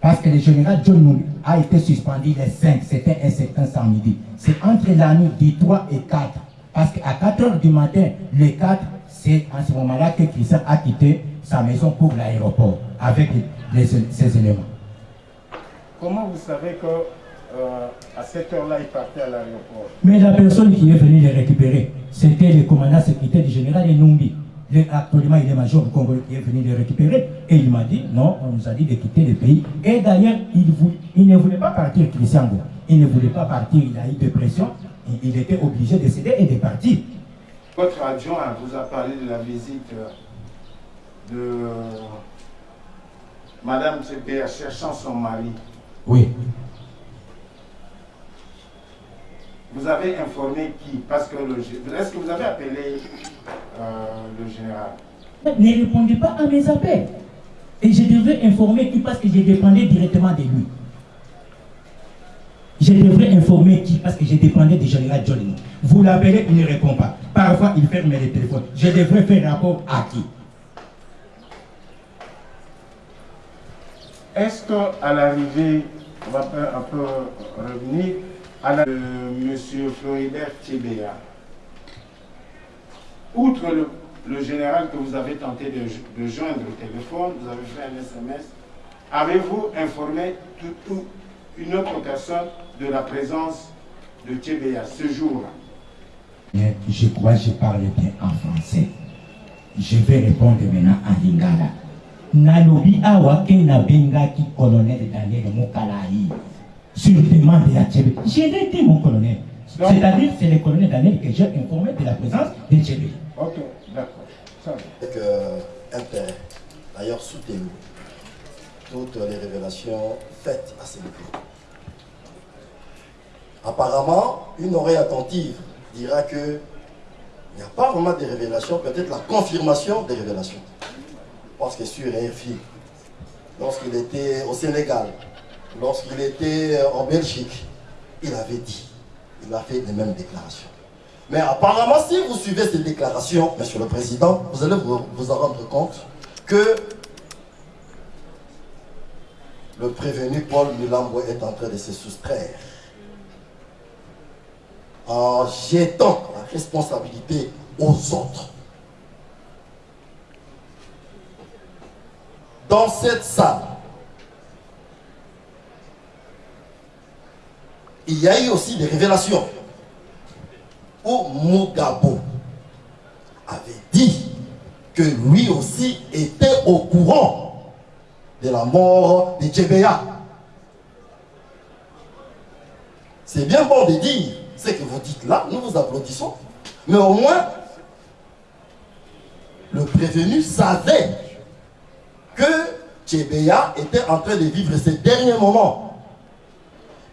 Parce que le général John Numbi a été suspendu le 5, c'était un certain samedi. C'est entre la nuit du 3 et 4. Parce qu'à 4 heures du matin, le 4, c'est en ce moment-là que Christian a quitté sa maison pour l'aéroport avec les- ces éléments. Comment vous savez que euh, à cette heure-là, il partait à l'aéroport? Mais la personne qui est venue les récupérer, c'était le commandant sécuritaire du général Enumbi. Le- actuellement, il est major du Congolais qui est venu les récupérer. Et il m'a dit, non, on nous a dit de quitter le pays. Et d'ailleurs, il, il ne voulait pas partir, Christian. Il ne voulait pas partir, il a eu des pressions. Il, il était obligé de céder et de partir. Votre adjoint vous a parlé de la visite euh, de Madame Tchébéa cherchant son mari. Oui. Vous avez informé qui? Parce que est-ce que vous avez appelé euh, le général? Ne répondez pas à mes appels. Et je devrais informer qui parce que je dépendais directement de lui. Je devrais informer qui parce que je dépendais du général Jolini. Vous l'appelez, il ne répond pas. Parfois, il ferme les téléphones. Je devrais faire rapport à qui? Est-ce qu'à l'arrivée, on va un peu revenir à la de M. Floribert Tchébéa, outre le, général que vous avez tenté de, joindre au téléphone, vous avez fait un SMS, avez-vous informé tout- tout- une autre personne de la présence de Tchébéa ce jour-là? Je crois que je parle bien en français. Je vais répondre maintenant en lingala. Nalobi awa ke na bengaki colonel Daniel Mokalaï sur demande de Tchébé. Je l'ai dit mon colonel. C'est-à-dire c'est le colonel Daniel que j'ai informé de la présence de Tchébé. Ok, d'accord. Euh, intérêt, d'ailleurs soutenu, toutes les révélations faites à ces dépôts. Apparemment, une oreille attentive dira que il n'y a pas vraiment de révélations, peut-être la confirmation des révélations. Parce que sur RFI, lorsqu'il était au Sénégal, lorsqu'il était euh, en Belgique, il avait dit, il a fait les mêmes déclarations. Mais apparemment, si vous suivez ces déclarations, Monsieur le Président, vous allez vous, en rendre compte que le prévenu Paul Mulambo est en train de se soustraire en jetant la responsabilité aux autres. Dans cette salle, il y a eu aussi des révélations. Où Mugabo avait dit que lui aussi était au courant de la mort de Tchébéa. C'est bien bon de dire ce que vous dites là, nous vous applaudissons, mais au moins, le prévenu savait que Tchébéa était en train de vivre ses derniers moments.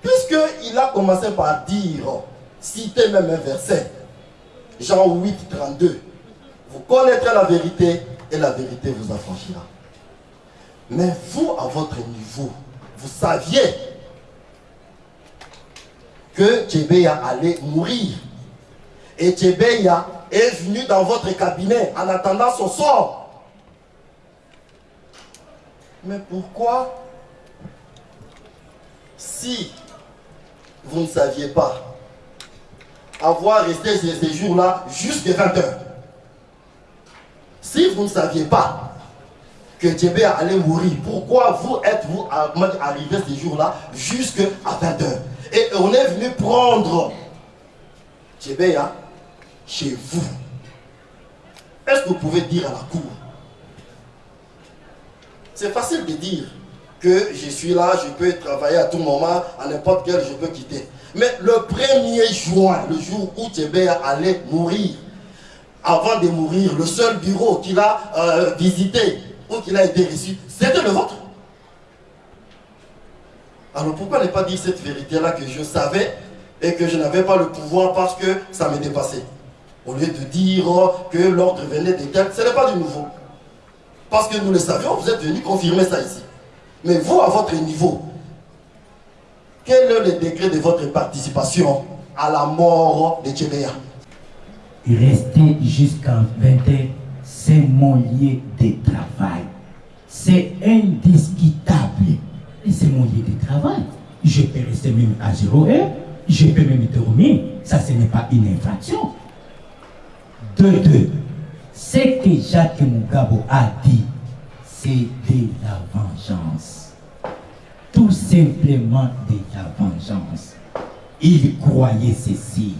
Puisqu'il a commencé par dire, citer même un verset, Jean 8, 32, vous connaîtrez la vérité et la vérité vous affranchira. Mais vous, à votre niveau, vous saviez que Tchébeya allait mourir. Et Tchébeya est venu dans votre cabinet en attendant son sort. Mais pourquoi, si vous ne saviez pas, avoir resté ces jours-là jusqu'à 20 heures, si vous ne saviez pas que Tchébeya allait mourir, pourquoi vous êtes-vous arrivé ces jours-là jusqu'à 20 heures? Et on est venu prendre Tchébeya chez vous. Est-ce que vous pouvez dire à la cour C'est facile de dire que je suis là, je peux travailler à tout moment, à n'importe quel, je peux quitter. Mais le 1er juin, le jour où Tchébeya allait mourir, avant de mourir, le seul bureau qu'il a euh, visité ou qu'il a été reçu, c'était le vôtre. Alors pourquoi ne pas dire cette vérité-là que je savais et que je n'avais pas le pouvoir parce que ça me dépassait Au lieu de dire que l'ordre venait des tel, ce n'est pas du nouveau. Parce que nous le savions, vous êtes venu confirmer ça ici. Mais vous, à votre niveau, quel est le degré de votre participation à la mort de Tchébeya Rester jusqu'en 21, c'est mon lieu de travail. C'est indiscutable. C'est mon lieu de travail. Je peux rester même à 0 heure. Je peux même dormir. Ça, ce n'est pas une infraction. De deux, ce que Jacques Mugabo a dit, c'est de la vengeance. Tout simplement de la vengeance. Il croyait ceci,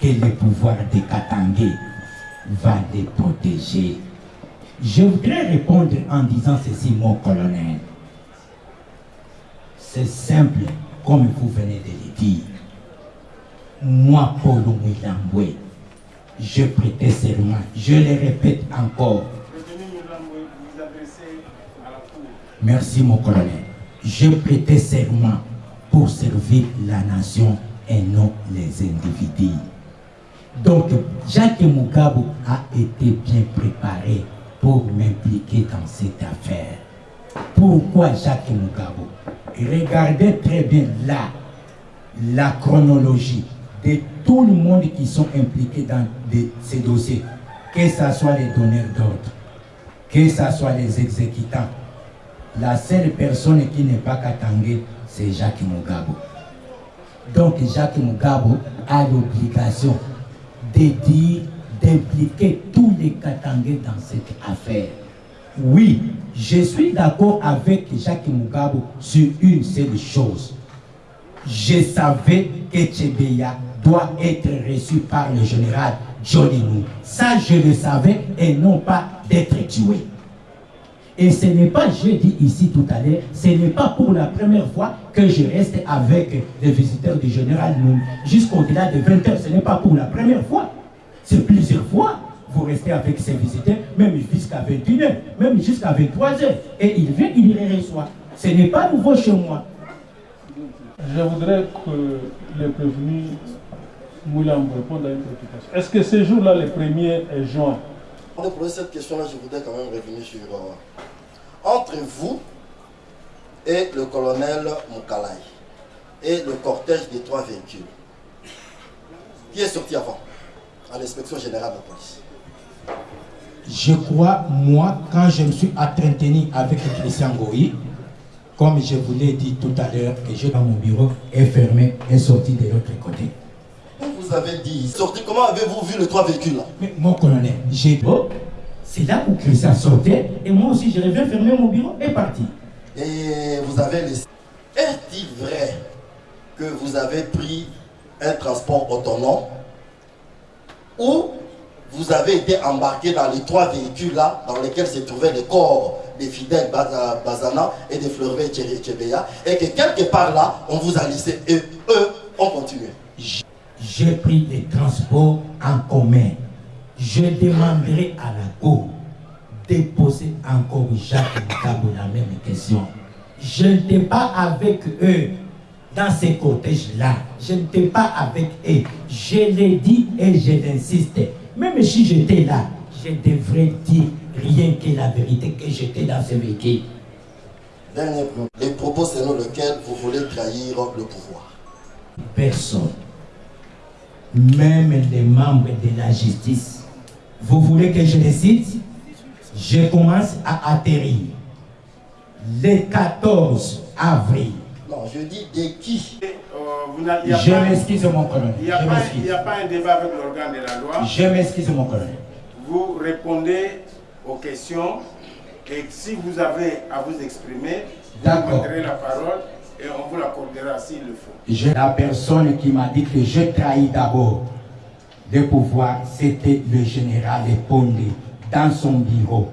que le pouvoir de Katangé va les protéger. Je voudrais répondre en disant ceci, mon colonel. C'est simple, comme vous venez de le dire. Moi, Paul Mouilamboué, je prêtais serment, je le répète encore. Merci, mon colonel. Je prêtais serment pour servir la nation et non les individus. Donc, Jacques Mugabe a été bien préparé pour m'impliquer dans cette affaire. Pourquoi Jacques Mugabe? Regardez très bien là la chronologie de tout le monde qui sont impliqués dans ces dossiers, que ce soit les donneurs d'ordre, que ce soit les exécutants. La seule personne qui n'est pas Katangé, c'est Jacques Mugabe. Donc Jacques Mugabe a l'obligation de dire, d'impliquer tous les Katangais dans cette affaire. Oui, je suis d'accord avec Jacques Mugabe sur une seule chose. Je savais que Tchebeya doit être reçu par le général Johnny Nou. Ça, je le savais et non pas d'être tué. Et ce n'est pas, je dis ici tout à l'heure, ce n'est pas pour la première fois que je reste avec les visiteurs du général Nou. Jusqu'au-delà de 20 heures, ce n'est pas pour la première fois. C'est plusieurs fois vous restez avec ces visiteurs, même jusqu'à 21h, même jusqu'à 23h. Et il vient, il les reçoit. Ce n'est pas nouveau chez moi. Je voudrais que les prévenus À une préoccupation. Est-ce que ce jour-là, le 1er juin? Pour poser cette question-là, je voudrais quand même revenir sur... Euh, entre vous et le colonel Moukalai et le cortège des trois véhicules, qui est sorti avant à l'inspection générale de la police je crois, moi, quand je me suis entretenu avec Christian Goyi, comme je vous l'ai dit tout à l'heure, que j'ai dans mon bureau, est fermé, est sorti de l'autre côté. Vous avez dit, sorti, comment avez-vous vu les trois véhicules là? Mais mon colonel, j'ai C'est là où Christian sortait, et moi aussi je reviens fermer mon bureau et partir. Et vous avez laissé. Est-il vrai que vous avez pris un transport autonome? Ou vous avez été embarqué dans les trois véhicules-là dans lesquels se trouvaient les corps des fidèles Baza- Bazana et des Fleurvé Tchébeya et que quelque part là, on vous a laissé et eux ont continué? J'ai pris les transports en commun. Je demanderai à la Cour de poser encore Jacques Nkabo la même question. Je n'étais pas avec eux dans ces cortèges-là. Je n'étais pas avec eux. Je l'ai dit et je l'insiste. Même si j'étais là, je devrais dire rien que la vérité que j'étais dans ce véhicule. Dernier. Les propos selon lesquels vous voulez trahir le pouvoir. personne, même les membres de la justice. Vous voulez que je les cite Je commence à atterrir. Le 14 avril. Non, je dis de qui? Euh, Je pas- m'excuse, mon colonel. Il n'y a, pas- a un débat avec l'organe de la loi. Je m'excuse, mon colonel. Vous répondez aux questions et si vous avez à vous exprimer, vous prendrez la parole et on vous l'accordera s'il le faut. La personne qui m'a dit que je trahis d'abord le pouvoir, c'était le général Pondé dans son bureau,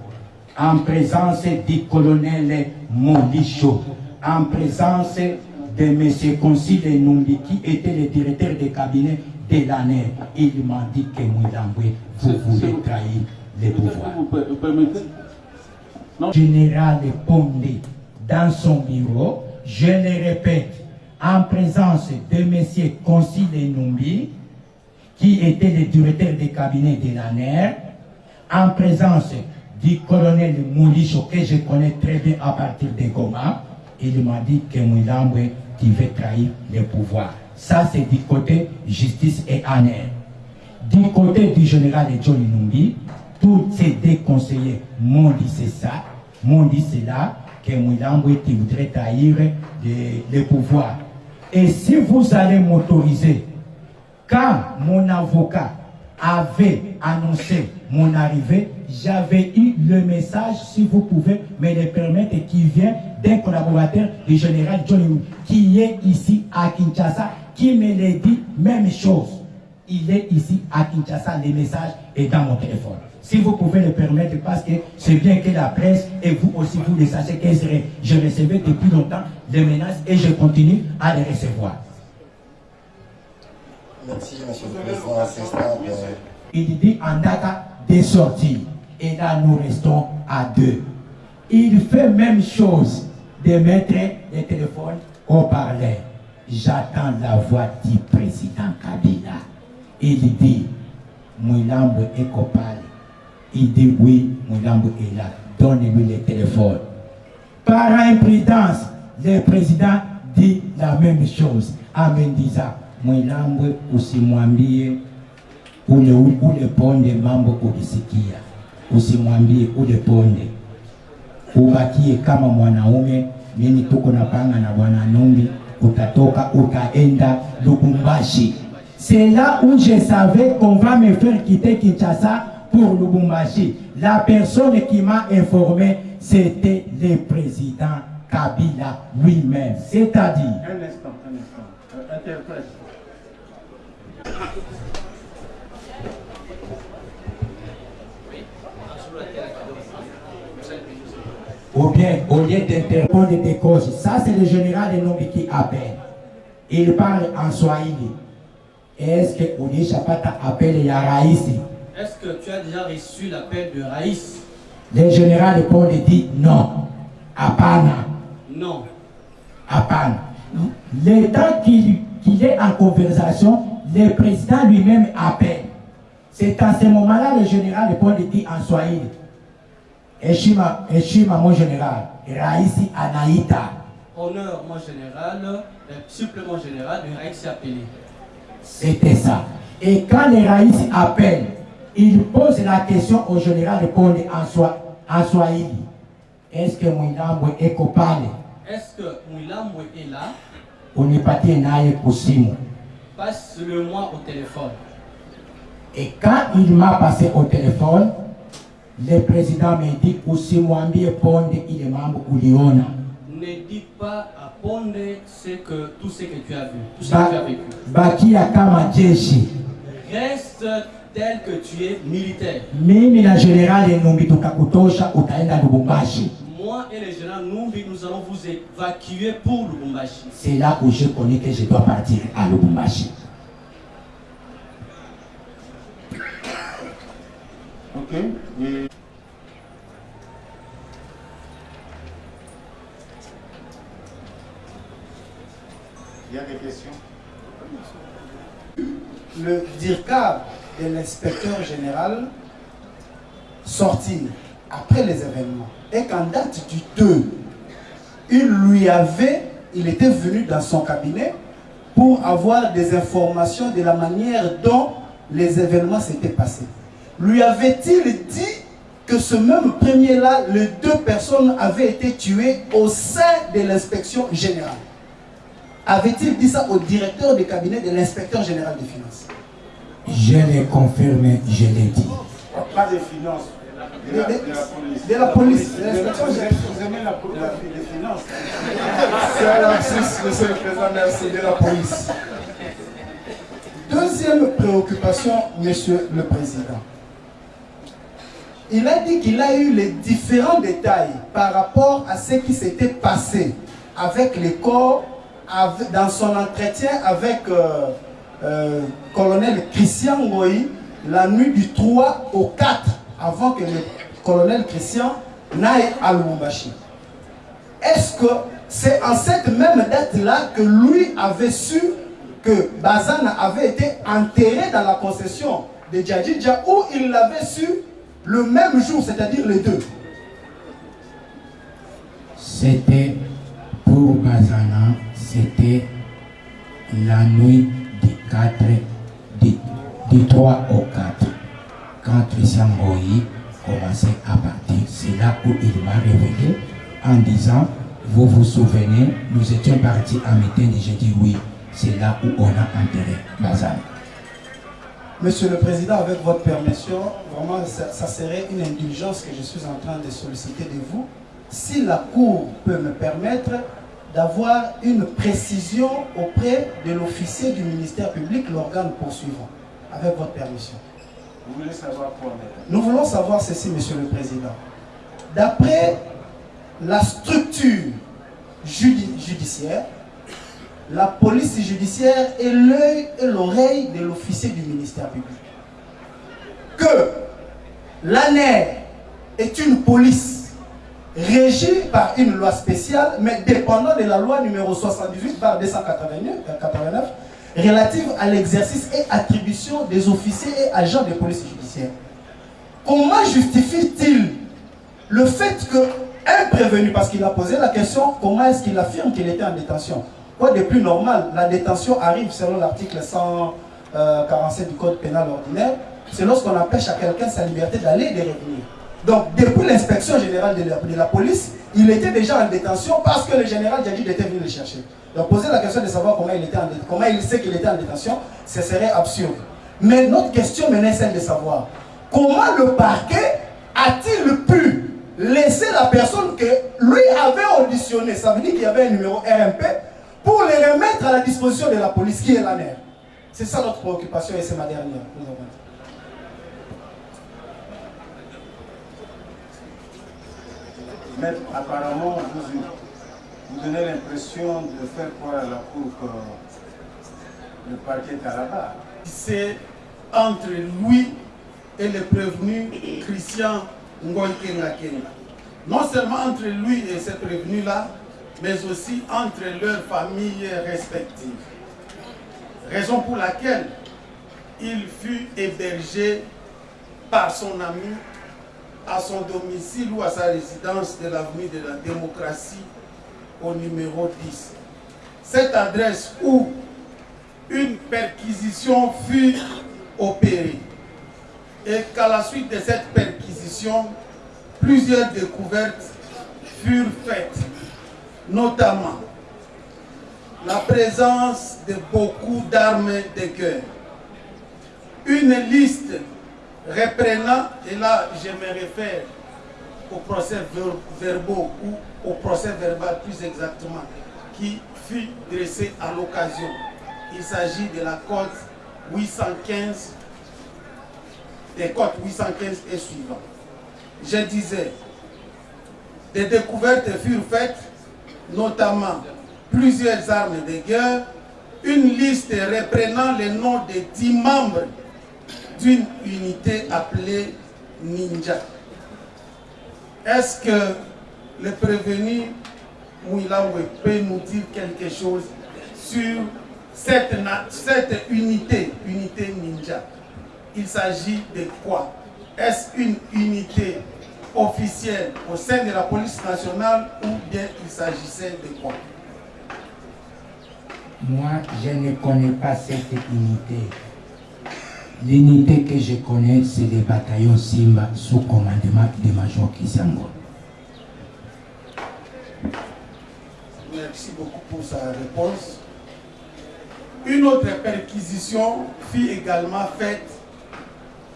en présence du colonel Molicho, en présence de M. Concile Numbi, qui était le directeur de cabinet de l'année. Il m'a dit que Mouilamboué, vous voulez trahir le pouvoir. Vous per- vous permettez? Général Pondé dans son bureau, je le répète, en présence de M. Concile Numbi, qui était le directeur de cabinet de l'ANER, en présence du colonel Moulicho, que je connais très bien à partir de Goma, il m'a dit que Mouilambwe, tu veux trahir le pouvoir. Ça, c'est du côté justice et ANER. Du côté du général Johnny Numbi, tous ces deux conseillers m'ont dit c'est ça, m'ont dit c'est là que Mouilambwe qui voudrait trahir le, pouvoir. Et si vous allez m'autoriser, quand mon avocat avait annoncé mon arrivée, j'avais eu le message, si vous pouvez me le permettre, qui vient d'un collaborateur du général Johnny Numbi, qui est ici à Kinshasa, qui me l'a dit même chose il est ici à Kinshasa, le message est dans mon téléphone. Si vous pouvez le permettre, parce que c'est bien que la presse et vous aussi, vous le sachez que je recevais depuis longtemps des menaces et je continue à les recevoir. Merci, Monsieur le Président. Euh, Il dit en data de sortie. Et là, nous restons à deux. Il fait même chose de mettre le téléphone au parleur. J'attends la voix du président Kabila. Il dit, Mouilambo est copal. Il dit oui, Mouilambo est là. Donnez-lui le téléphone. Par imprudence, le président dit la même chose. Amen disant, Mwilambo usimwambie ule ule ponde mambo ukisikia, usimwambie ule ponde, ubakie kama mwanaume. Mimi tuko na panga na bwana Numbi, utatoka utaenda Lubumbashi. C'est là où je savais qu'on va me faire quitter Kinshasa pour Lubumbashi. La personne qui m'a informé, c'était le président Kabila lui-même. C'est-à-dire, Un instant, un instant. Euh, interprète. ou bien au lieu d'interromre des causes, ça c'est le général Enombi qui appelle. Il parle en Swahili. Est-ce que Uli Chapata appelle Yaraïsi? Est-ce que tu as déjà reçu l'appel de Raïs? Le général Paul dit non. Apana. Non. Apana. Le temps qu'il est en conversation, le président lui-même appelle. C'est à ce moment-là le général Paul dit en Swahili. Heshima, heshima mon général. Raïsi Anaïta. Honneur, mon général, le supplément général de Raïs s'est appelé. C'était ça. Et quand les Raïs appellent, ils posent la question au général en, Swa- en Swahili. Est-ce que Mwinambo est coupable? Est-ce que Mouilambo est là? Unipatie naye kusimu. Passe-le-moi au téléphone. Et quand il m'a passé au téléphone, Le président me dit usimwambie Ponde ile mambo uliona. Ne dis pas à Ponde ce que, tout ce que tu as vu, tout ce que tu as vécu. bakia kama jeshi. Reste tel que tu es militaire. Mimi na tukakutosha, utaenda Lubumbashi. Moi et le général Numbi, nous allons vous évacuer pour Lubumbashi. C'est là où je connais que je dois partir à Lubumbashi. Ok. Et Il y a des questions le DIRCAB de l'inspecteur général sorti après les événements. Et qu'en date du 2, il lui avait, il était venu dans son cabinet pour avoir des informations de la manière dont les événements s'étaient passés. Lui avait-il dit que ce même premier-là, les deux personnes avaient été tuées au sein de l'inspection générale? Avait-il dit ça au directeur du cabinet de l'inspecteur général des finances? Je l'ai confirmé, je l'ai dit. Pas des finances. De la, de la police. De la police, de Vous aimez- générale. vous aimez la, la, les finances. C'est un lapsus, monsieur le président, merci de la police. Deuxième préoccupation, monsieur le président. Il a dit qu'il a eu les différents détails par rapport à ce qui s'était passé avec les corps avec- dans son entretien avec euh, euh, colonel Christian Ngoï la nuit du 3 au 4 avant que le colonel Christian n'aille à Lubumbashi. Est-ce que c'est en cette même date-là que lui avait su que Bazana avait été enterré dans la concession de Djadjidja ou il l'avait su le même jour, c'est-à-dire les deux? C'était pour Bazana, c'était la nuit 4, du, du 3 au 4, quand Christian Goyi commençait à partir. C'est là où il m'a révélé en disant, vous vous souvenez, nous étions partis à meeting et j'ai dit oui, c'est là où on a enterré Bazana. Monsieur le Président, avec votre permission, vraiment, ça serait une indulgence que je suis en train de solliciter de vous. Si la Cour peut me permettre d'avoir une précision auprès de l'officier du ministère public, l'organe poursuivant, avec votre permission. Vous voulez savoir quoi Nous voulons savoir ceci, Monsieur le Président. D'après la structure judi- judiciaire, la police judiciaire est l'œil et l'oreille de l'officier du ministère public. Que l'ANER est une police régie par une loi spéciale, mais dépendant de la loi numéro 78 par 289 89, relative à l'exercice et attribution des officiers et agents de police judiciaire. Comment justifie-t-il le fait que un prévenu, parce qu'il a posé la question, comment est-ce qu'il affirme qu'il était en détention? Quoi de plus normal? La détention arrive selon l'article 147 du Code pénal ordinaire, c'est lorsqu'on empêche à quelqu'un sa liberté d'aller et de revenir. Donc, depuis l'inspection générale de la, police, il était déjà en détention parce que le général Djadid était venu le chercher. Donc, poser la question de savoir comment il, était en comment il sait qu'il était en détention, ce serait absurde. Mais notre question est celle de savoir comment le parquet a-t-il pu laisser la personne que lui avait auditionné, ça veut dire qu'il y avait un numéro RMP, pour les remettre à la disposition de la police qui est la mère. C'est ça notre préoccupation et c'est ma dernière. Nous avons dit. Mais apparemment, vous, vous donnez l'impression de faire croire à la Cour que le parquet est c'est entre lui et le prévenu Christian Ngoy. Non seulement entre lui et ce prévenu-là, mais aussi entre leurs familles respectives. Raison pour laquelle il fut hébergé par son ami à son domicile ou à sa résidence de l'avenue de la démocratie au numéro 10. Cette adresse où une perquisition fut opérée et qu'à la suite de cette perquisition, plusieurs découvertes furent faites, notamment la présence de beaucoup d'armes de guerre, une liste reprenant, et là je me réfère au procès ver- verbaux ou au procès verbal plus exactement, qui fut dressé à l'occasion. Il s'agit de la cote 815, des cotes 815 et suivants. Je disais, des découvertes furent faites, notamment plusieurs armes de guerre, une liste reprenant les noms des dix membres d'une unité appelée Ninja. Est-ce que le prévenu Mouilaoué peut nous dire quelque chose sur cette unité, unité Ninja? Il s'agit de quoi? Est-ce une unité officielle au sein de la police nationale ou bien il s'agissait de quoi? Moi, je ne connais pas cette unité. L'unité que je connais, c'est le bataillon Simba sous commandement de Major Kisango. Merci beaucoup pour sa réponse. Une autre perquisition fut également faite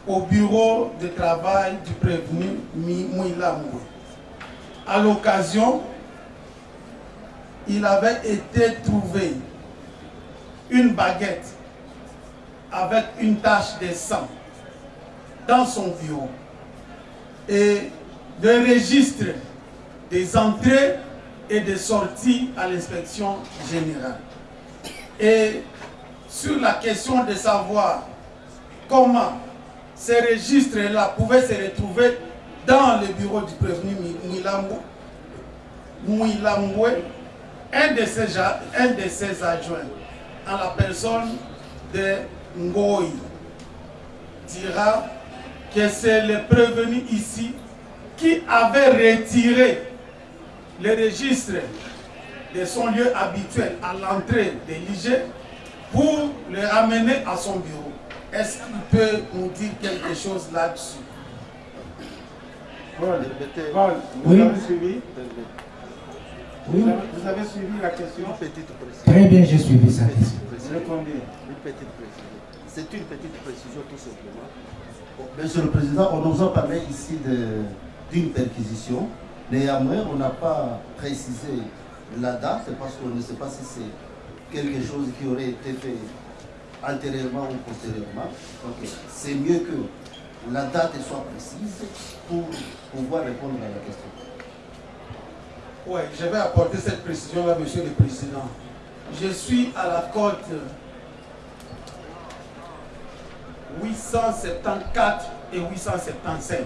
au bureau de travail du prévenu Mouila Moué. À l'occasion, il avait été trouvé une baguette avec une tache de sang dans son bureau et le registre des entrées et des sorties à l'inspection générale. Et sur la question de savoir comment ces registres-là pouvaient se retrouver dans le bureau du prévenu Mouilamboué, un de ses adjoints, en la personne de Ngoï, dira que c'est le prévenu ici qui avait retiré le registre de son lieu habituel à l'entrée de l'IG pour le ramener à son bureau. Est-ce qu'il peut nous dire quelque chose là-dessus? Paul, Paul, vous Oui. avez suivi? Oui. vous, avez, vous avez suivi la question? Très bien, j'ai suivi sa question. Répondez. Une petite précision. C'est une petite précision tout simplement. Bon, Monsieur le Président, on nous a parlé ici d'une perquisition. Néanmoins, on n'a pas précisé la date parce qu'on ne sait pas si c'est quelque chose qui aurait été fait antérieurement ou postérieurement. Donc, c'est mieux que la date soit précise pour pouvoir répondre à la question. Oui, je vais apporter cette précision-là, Monsieur le Président. Je suis à la cote 874 et 875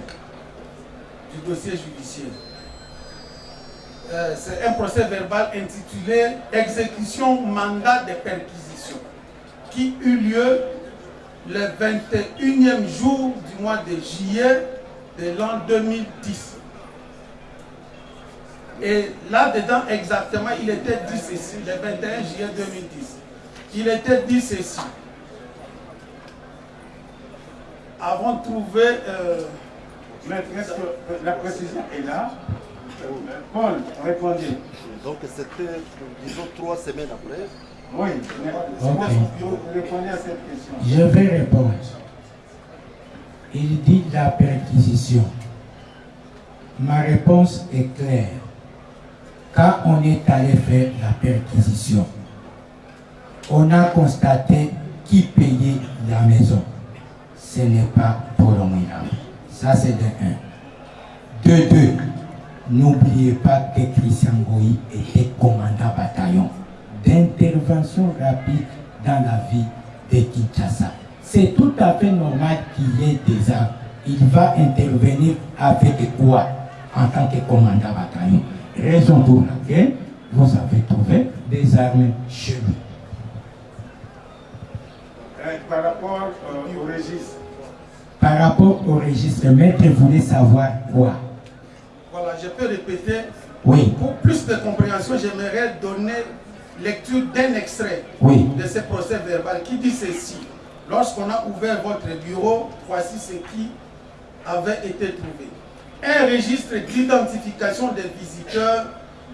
du dossier judiciaire. Euh, C'est un procès verbal intitulé Exécution mandat de perquisition qui eut lieu le 21e jour du mois de juillet de l'an 2010. Et là-dedans, exactement, il était dit ceci, le 21 juillet 2010. Il était dit ceci. Avons trouvé... euh, Maître, est-ce que euh, la précision est là? Euh, Paul, répondez. Donc c'était, disons, trois semaines après. Oui, mais Ok. vous répondez à cette question. Je vais répondre. Il dit la perquisition. Ma réponse est claire. Quand on est allé faire la perquisition, on a constaté qui payait la maison. Ce n'est pas Mouinam. Ça, c'est de un. De deux, n'oubliez pas que Christian Goyi était commandant bataillon d'intervention rapide dans la vie de Kinshasa. C'est tout à fait normal qu'il y ait des armes. Il va intervenir avec quoi en tant que commandant bataillon Raison pour laquelle vous avez trouvé des armes chez lui. Euh, par rapport euh, au registre, Par rapport au registre, maître voulait savoir quoi? Voilà, je peux répéter. Oui. Pour plus de compréhension, j'aimerais donner lecture d'un extrait Oui. de ce procès verbal qui dit ceci. Lorsqu'on a ouvert votre bureau, voici ce qui avait été trouvé. Un registre d'identification des visiteurs,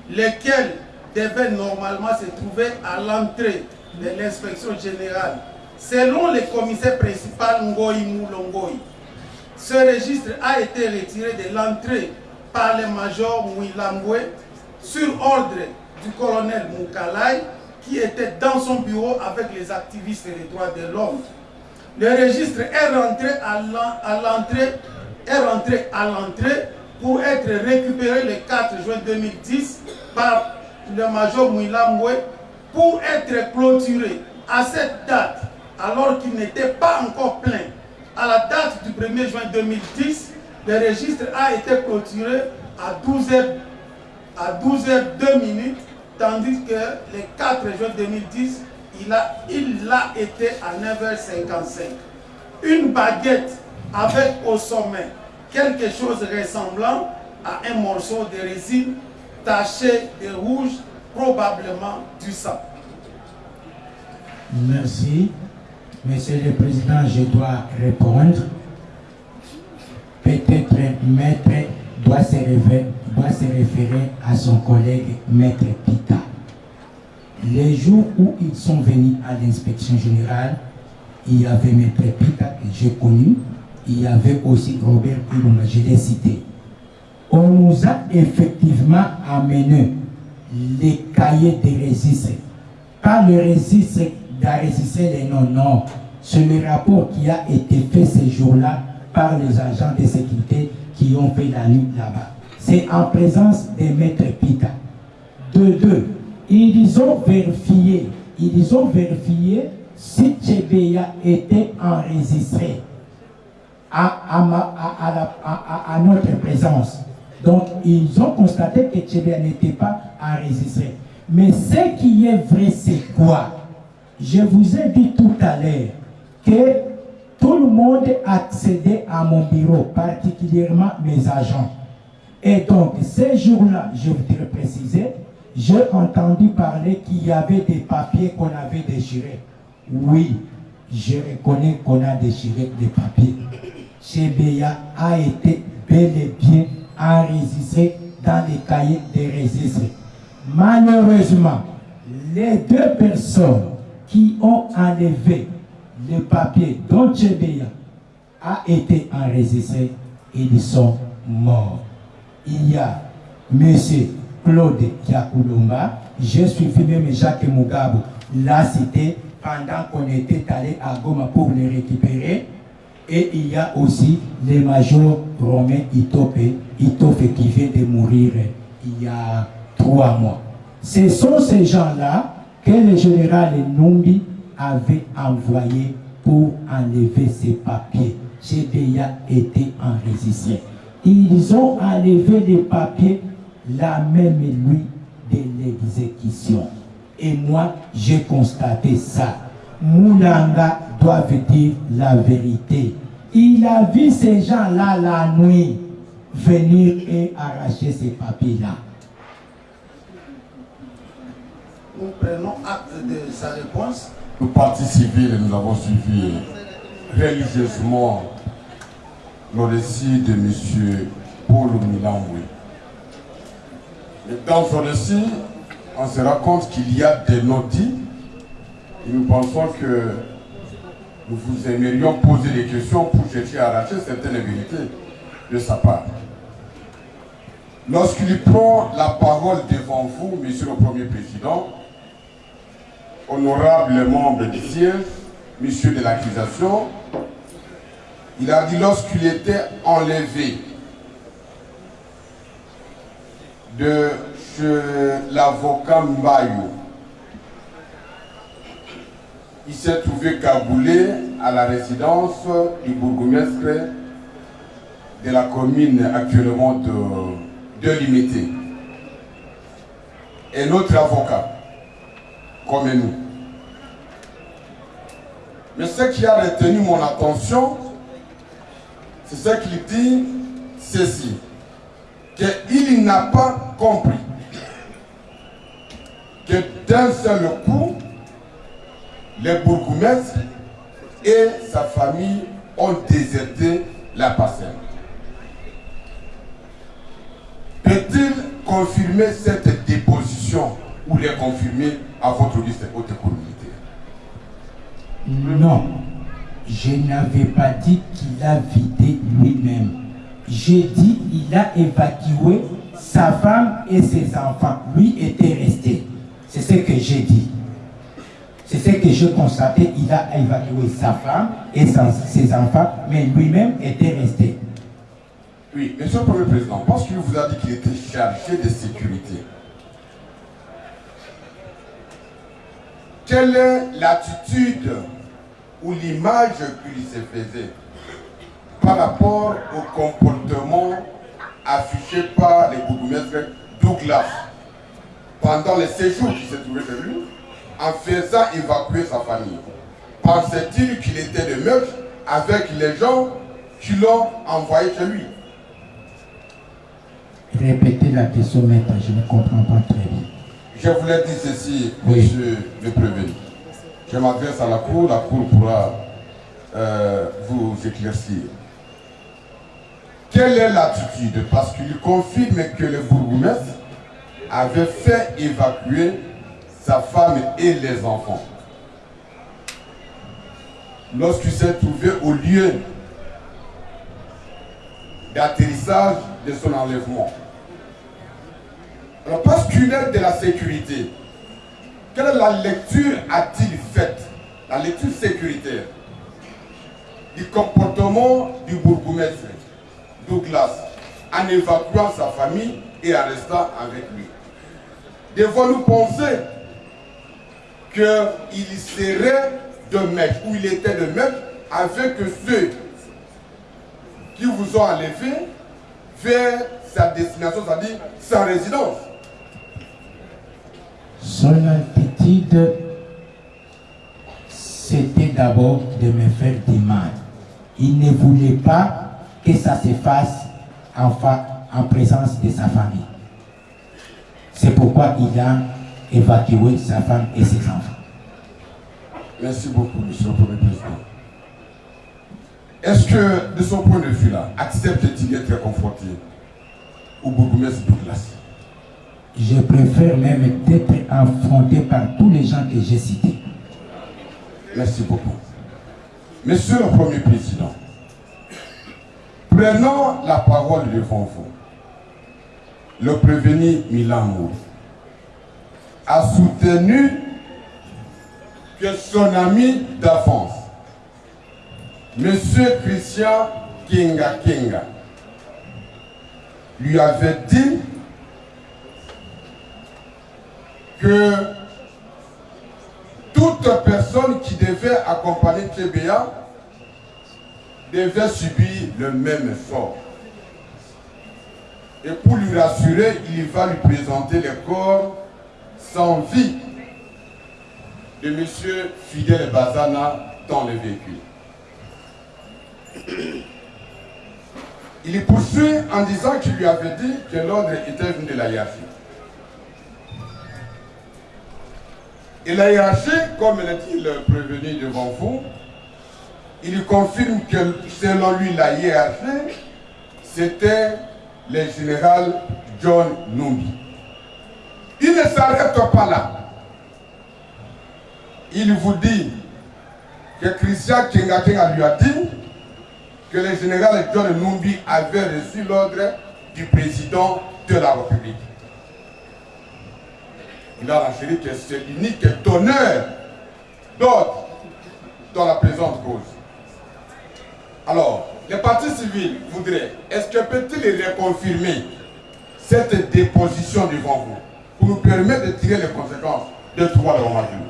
lesquels devaient normalement se trouver à l'entrée de l'inspection générale, selon le commissaire principal Ngoï Moulongoï. Ce registre a été retiré de l'entrée par le major Mouilamboué sur ordre du colonel Moukalai qui était dans son bureau avec les activistes des droits de l'homme. Le registre est rentré à l'entrée est à l'entrée pour être récupéré le 4 juin 2010 par le major Mouilamboué pour être clôturé à cette date, alors qu'il n'était pas encore plein. À la date du 1er juin 2010, le registre a été clôturé à 12h, à 12h02 minutes, tandis que le 4 juin 2010, il a, il l'a été à 9h55. Une baguette avec au sommet quelque chose ressemblant à un morceau de résine taché de rouge, probablement du sang. Merci. Monsieur le Président, je dois répondre. Peut-être Maître doit se, référer, doit se référer à son collègue Maître Pita. Les jours où ils sont venus à l'inspection générale, il y avait Maître Pita que j'ai connu, il y avait aussi Robert Ilunga, je l'ai cité. On nous a effectivement amené les cahiers de registres. Pas le registre d'enregistrer les noms, non. C'est le rapport qui a été fait ce jour-là par les agents de sécurité qui ont fait la nuit là-bas. C'est en présence des maîtres Pita. De deux, ils ont vérifié, ils ont vérifié si Tchebeya était enregistré à, à, notre présence. Donc, ils ont constaté que Tchebeya n'était pas enregistré. Mais ce qui est vrai, c'est quoi? Je vous ai dit tout à l'heure que tout le monde accédait à mon bureau, particulièrement mes agents. Et donc, ces jours-là, je voudrais préciser, j'ai entendu parler qu'il y avait des papiers qu'on avait déchirés. Oui, je reconnais qu'on a déchiré des papiers. Chebeya a été bel et bien enregistré dans les cahiers des registres. Malheureusement, les deux personnes qui ont enlevé le papier dont Chebeya a été enregistré, ils sont morts. Il y a M. Claude Kiakulumba, je suis même Jacques Mugabe l'a cité pendant qu'on était allé à Goma pour le récupérer. Et il y a aussi le major Romain Itope, Itope qui vient de mourir il y a trois mois. Ce sont ces gens-là que le général Numbi avait envoyé pour enlever ces papiers? Chebeya était enregistré. Ils ont enlevé les papiers la même nuit de l'exécution. Et moi, j'ai constaté ça. Moulanga doit dire la vérité. Il a vu ces gens-là la nuit venir et arracher ces papiers-là. Nous prenons acte de sa réponse. Nous, partis civils, nous avons suivi religieusement le récit de M. Paul Milamboui. Et dans ce récit, on se rend compte qu'il y a des et nous pensons que nous vous aimerions poser des questions pour chercher à arracher certaines vérités de sa part. Lorsqu'il prend la parole devant vous, Monsieur le Premier Président, honorables membres du siège, Monsieur de l'accusation, il a dit lorsqu'il était enlevé de l'avocat Mbayo, il s'est trouvé cagoulé à la résidence du bourgmestre de la commune actuellement de, de Limité. Et notre avocat, comme nous. Mais ce qui a retenu mon attention, c'est ce qu'il dit ceci, qu'il n'a pas compris que d'un seul coup, les bourgmestres et sa famille ont déserté la parcelle. Peut-il confirmer cette déposition? Ou les confirmer à votre liste haute militaire Non. Je n'avais pas dit qu'il a vidé lui-même. J'ai dit il a évacué sa femme et ses enfants. Lui était resté. C'est ce que j'ai dit. C'est ce que je constatais. Il a évacué sa femme et ses enfants, mais lui-même était resté. Oui, Monsieur le Premier Président, parce qu'il vous a dit qu'il était chargé de sécurité, quelle est l'attitude ou l'image qu'il se faisait par rapport au comportement affiché par le bourgmestre Douglas pendant le séjour qu'il s'est trouvé chez lui en faisant évacuer sa famille? Pensait-il qu'il était de meurtre avec les gens qui l'ont envoyé chez lui? Répétez la question, maître, je ne comprends pas très bien. Je voulais dire ceci, monsieur le prévenu. Je m'adresse à la Cour, la Cour pourra euh, vous éclaircir. Quelle est l'attitude? Parce qu'il confirme que le bourgmestre avait fait évacuer sa femme et les enfants. Lorsqu'il s'est trouvé au lieu d'atterrissage de son enlèvement. Alors, parce qu'il est de la sécurité, quelle est la lecture a-t-il faite? La lecture sécuritaire du comportement du bourgmestre Douglas en évacuant sa famille et en restant avec lui. Devons-nous penser qu'il serait de maître, ou il était de maître avec ceux qui vous ont enlevé vers sa destination, c'est-à-dire sa résidence. Son attitude, c'était d'abord de me faire du mal. Il ne voulait pas que ça se fasse en, en présence de sa famille. C'est pourquoi il a évacué sa femme et ses enfants. Merci beaucoup, Monsieur le Premier Président. Est-ce que, de son point de vue-là, accepte-t-il d'être confronté au bourgmestre Douglas Je préfère même d'être affronté par tous les gens que j'ai cités. Merci beaucoup. Monsieur le Premier Président, prenons la parole devant vous. Le prévenu Milan a soutenu que son ami d'avance, Monsieur Christian Kinga Kinga, lui avait dit que toute personne qui devait accompagner TBA devait subir le même sort. Et pour lui rassurer, il va lui présenter le corps sans vie de M. Fidel Bazana dans le véhicule. Il poursuit en disant qu'il lui avait dit que l'ordre était venu de la. Et la hiérarchie, comme l'a dit le prévenu devant vous, il confirme que selon lui, la hiérarchie, c'était le général John Numbi. Il ne s'arrête pas là. Il vous dit que Christian Kenga lui a dit que le général John Numbi avait reçu l'ordre du président de la République. Il a renchéri que c'est l'unique donneur d'ordre dans la présente cause. Alors, les partis civils voudraient, est-ce que peut-il reconfirmer cette déposition devant vous pour nous permettre de tirer les conséquences de trois venu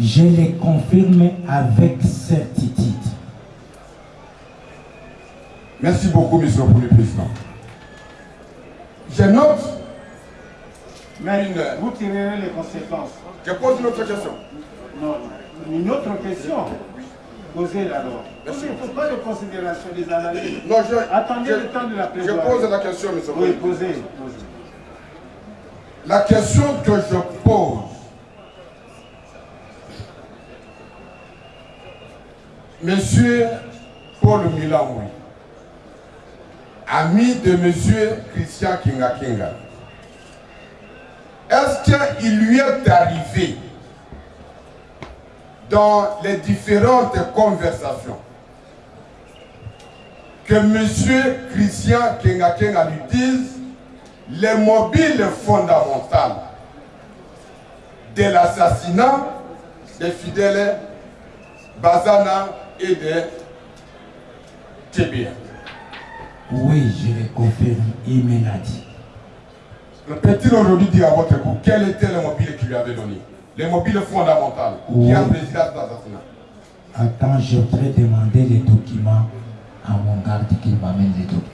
Je le confirme avec certitude. Merci beaucoup, Monsieur le Premier Président. Je note Mais une... vous tirerez les conséquences. Je pose une autre question. Non, une autre question. Posez-la alors. Il ne faut pas de considération des analyses. Non, je, Attendez je- le temps de la Je plaidoirie. pose la question, Monsieur le Oui, posez. La question que je pose, Monsieur Paul Milamoui, ami de Monsieur Christian Kinga Kinga, est-ce qu'il lui est arrivé dans les différentes conversations que M. Christian Kenga lui dise les mobiles fondamentales de l'assassinat des fidèles Bazana et de Tébia. Oui, je le confirme, il me l'a dit. Peut-il aujourd'hui dire à votre époux quel était le mobile qu'il lui avait donné? Les mobiles fondamentales Oui. qui a présidé à cet assassinat? Attends, je voudrais demander les documents à mon garde qu'il m'amène les documents.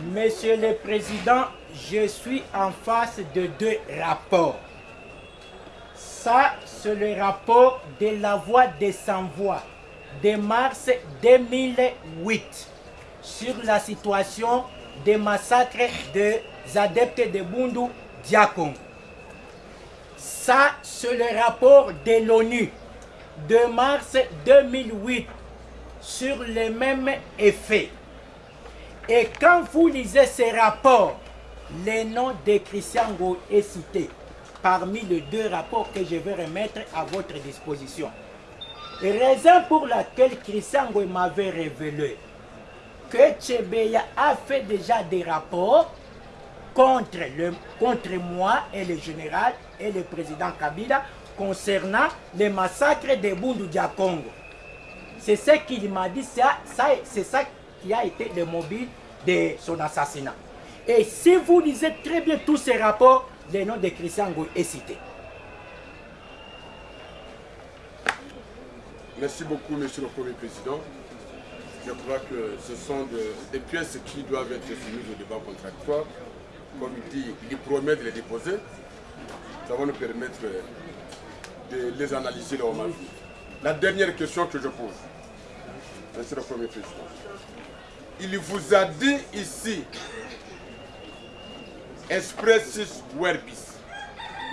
Monsieur le Président, je suis en face de deux rapports. Ça, c'est le rapport de la voix des sans-voix de mars 2008 sur la situation des massacres des adeptes de Bundu Diakon. Ça, c'est le rapport de l'ONU de mars 2008 sur les mêmes effets. Et quand vous lisez ces rapports, le nom de Christian Go est cité parmi les deux rapports que je vais remettre à votre disposition. Raison pour laquelle Christian Go m'avait révélé que Tchebeya a fait déjà des rapports contre moi et le général et le président Kabila concernant les massacres de Bundu Diakongo. C'est ce qu'il m'a dit, ça, ça, c'est ça qui a été le mobile de son assassinat. Et si vous lisez très bien tous ces rapports, le nom de Christian Goy est cité. Merci beaucoup, Monsieur le Premier Président. Je crois que ce sont de- des pièces qui doivent être soumises au débat contradictoire. Comme il dit, il promet de les déposer. Ça va nous permettre de les analyser moment venu. La dernière question que je pose, Monsieur le Premier Président. Il vous a dit ici, expressis verbis,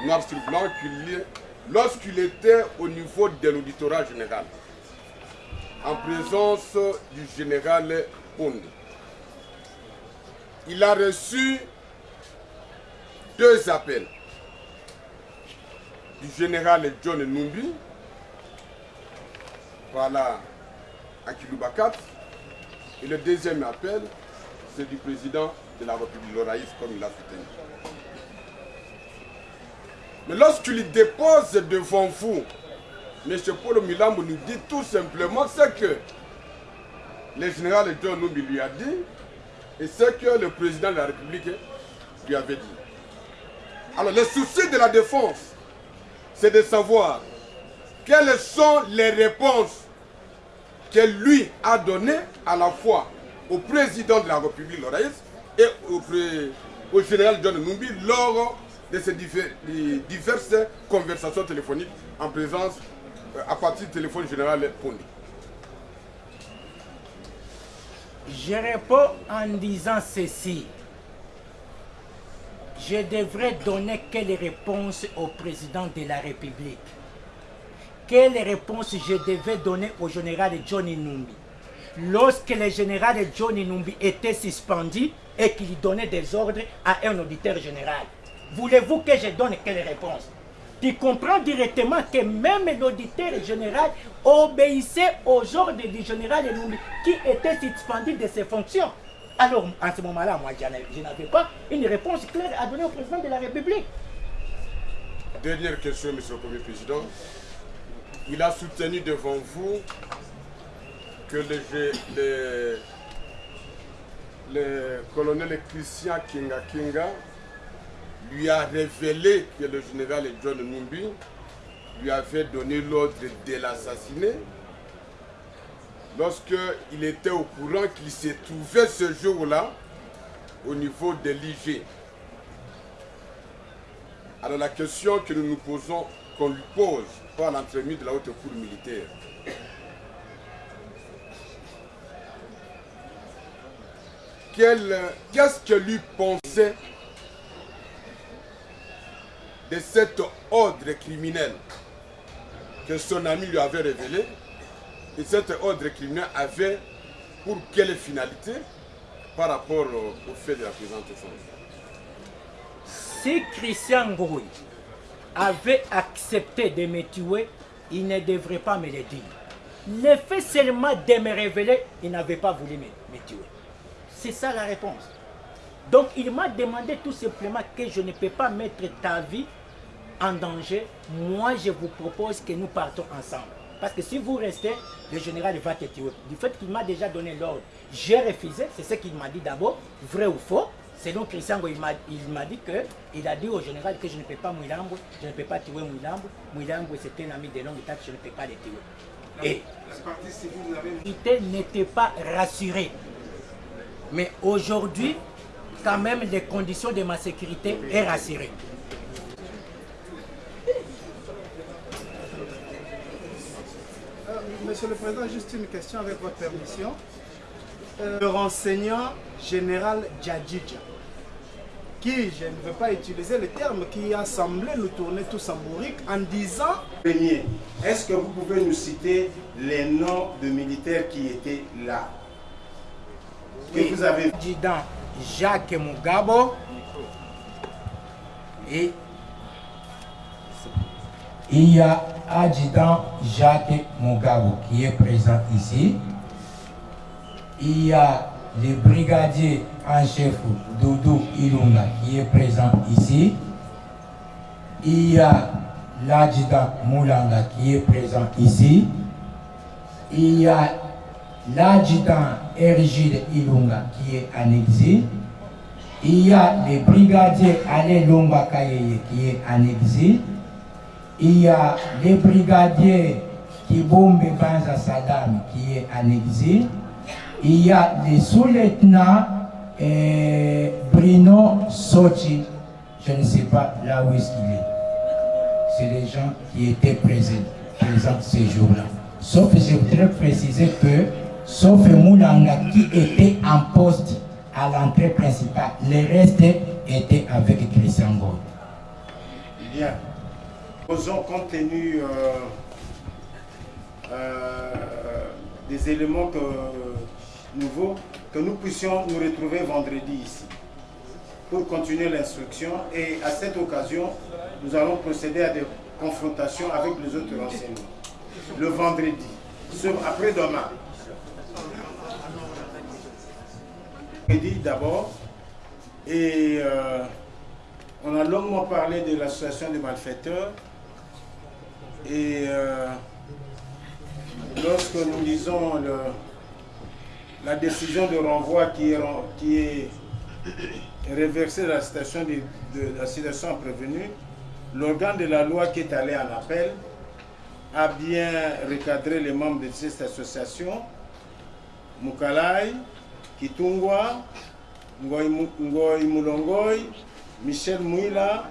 noir sur blanc, lorsqu'il était au niveau de l'auditorat général, en présence du général Pond, il a reçu deux appels du général John Numbi, voilà, à Kiloubakat, et le deuxième appel, c'est du président de la République, Loraïs, comme il a soutenu. Mais lorsqu'il dépose devant vous, M. Paul Milambo nous dit tout simplement ce que le général John Numbi lui a dit et ce que le président de la République lui avait dit. Alors le souci de la défense, c'est de savoir quelles sont les réponses lui a données à la fois au président de la République, Loraïs, et au, général John Numbi lors de ces diverses conversations téléphoniques en présence, euh, à partir du téléphone général Pondi. Je réponds en disant ceci. Je devrais donner quelle réponse au président de la République Quelle réponse je devais donner au général Johnny Numbi? Lorsque le général Johnny Numbi était suspendu et qu'il donnait des ordres à un auditeur général. Voulez-vous que je donne quelle réponse? Tu comprends directement que même l'auditeur général obéissait aux ordres du général Numbi qui était suspendu de ses fonctions? Alors, en ce moment-là, moi, je n'avais pas une réponse claire à donner au président de la République. Dernière question, Monsieur le Premier Président. Il a soutenu devant vous que le, colonel Christian Kinga Kinga lui a révélé que le général John Numbi lui avait donné l'ordre de l'assassiner lorsqu'il était au courant qu'il se trouvait ce jour-là au niveau de l'IG. Alors la question que nous nous posons, qu'on lui pose par l'entremise de la haute cour militaire, qu'est-ce que lui pensait de cet ordre criminel que son ami lui avait révélé? Et cet ordre criminel avait pour quelle finalité par rapport au, fait de la présente chose Si Christian Gouy avait accepté de me tuer, il ne devrait pas me le dire. Le fait seulement de me révéler, il n'avait pas voulu me, me tuer. C'est ça la réponse. Donc il m'a demandé tout simplement que je ne peux pas mettre ta vie en danger. Moi, je vous propose que nous partons ensemble. Parce que si vous restez, le général va te tuer. Du fait qu'il m'a déjà donné l'ordre, j'ai refusé. C'est ce qu'il m'a dit d'abord, vrai ou faux. Selon Christian, il m'a dit que il a dit au général que je ne peux pas Mouilambo, je ne peux pas tuer Mouilambo. Mouilambo, c'est un ami de longue date, je ne peux pas le tuer. Et la n'était pas rassurée. Mais aujourd'hui, quand même, les conditions de ma sécurité est rassurée. Monsieur le Président, juste une question avec votre permission. Euh, le renseignant général Djadjidja, qui, je ne veux pas utiliser le terme, qui a semblé nous tourner tous en bourrique en disant... Premier, est-ce que vous pouvez nous citer les noms de militaires qui étaient là? Que vous avez... Président Jacques Mugabo et il y a adjudant Jacques Mugabo qui est présent ici. Il y a le brigadier en chef Doudou Ilunga qui est présent ici. Il y a l'adjudant Moulanga qui est présent ici. Il y a l'adjudant Ergide Ilunga qui est en exil. Il y a le brigadier Ale Lomba qui est en exil. Il y a le brigadier Kibombe Banza Saddam qui est en exil. Il y a le sous-lieutenant eh, Bruno Sochi, je ne sais pas là où est-ce qu'il est. C'est les gens qui étaient présents, présents ces jours-là. Sauf que je voudrais préciser que, sauf Moulanga qui était en poste à l'entrée principale, le reste était avec Christian Gold. Bien. Posons compte tenu euh, euh, des éléments nouveaux que nous puissions nous retrouver vendredi ici pour continuer l'instruction et à cette occasion, nous allons procéder à des confrontations avec les autres renseignements. Le vendredi, après-demain. D'abord, et euh, on a longuement parlé de l'association des malfaiteurs et euh, lorsque nous lisons le, la décision de renvoi qui est, qui réversée la situation de, la situation prévenue, l'organe de la loi qui est allé en appel a bien recadré les membres de cette association, Mukalai, Kitungwa, Ngoy Mulongoy, Michel Mouila,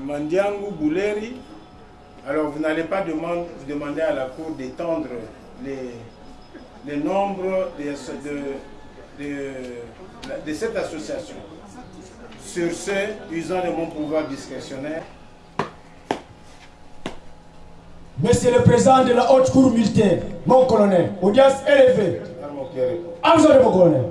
Mandiangu Bouleri. Alors vous n'allez pas demander à la Cour d'étendre les, les nombres de, de, de, de, cette association. Sur ce, usant de mon pouvoir discrétionnaire, Monsieur le Président de la Haute Cour militaire, mon colonel, audience élevée. Vous, mon colonel.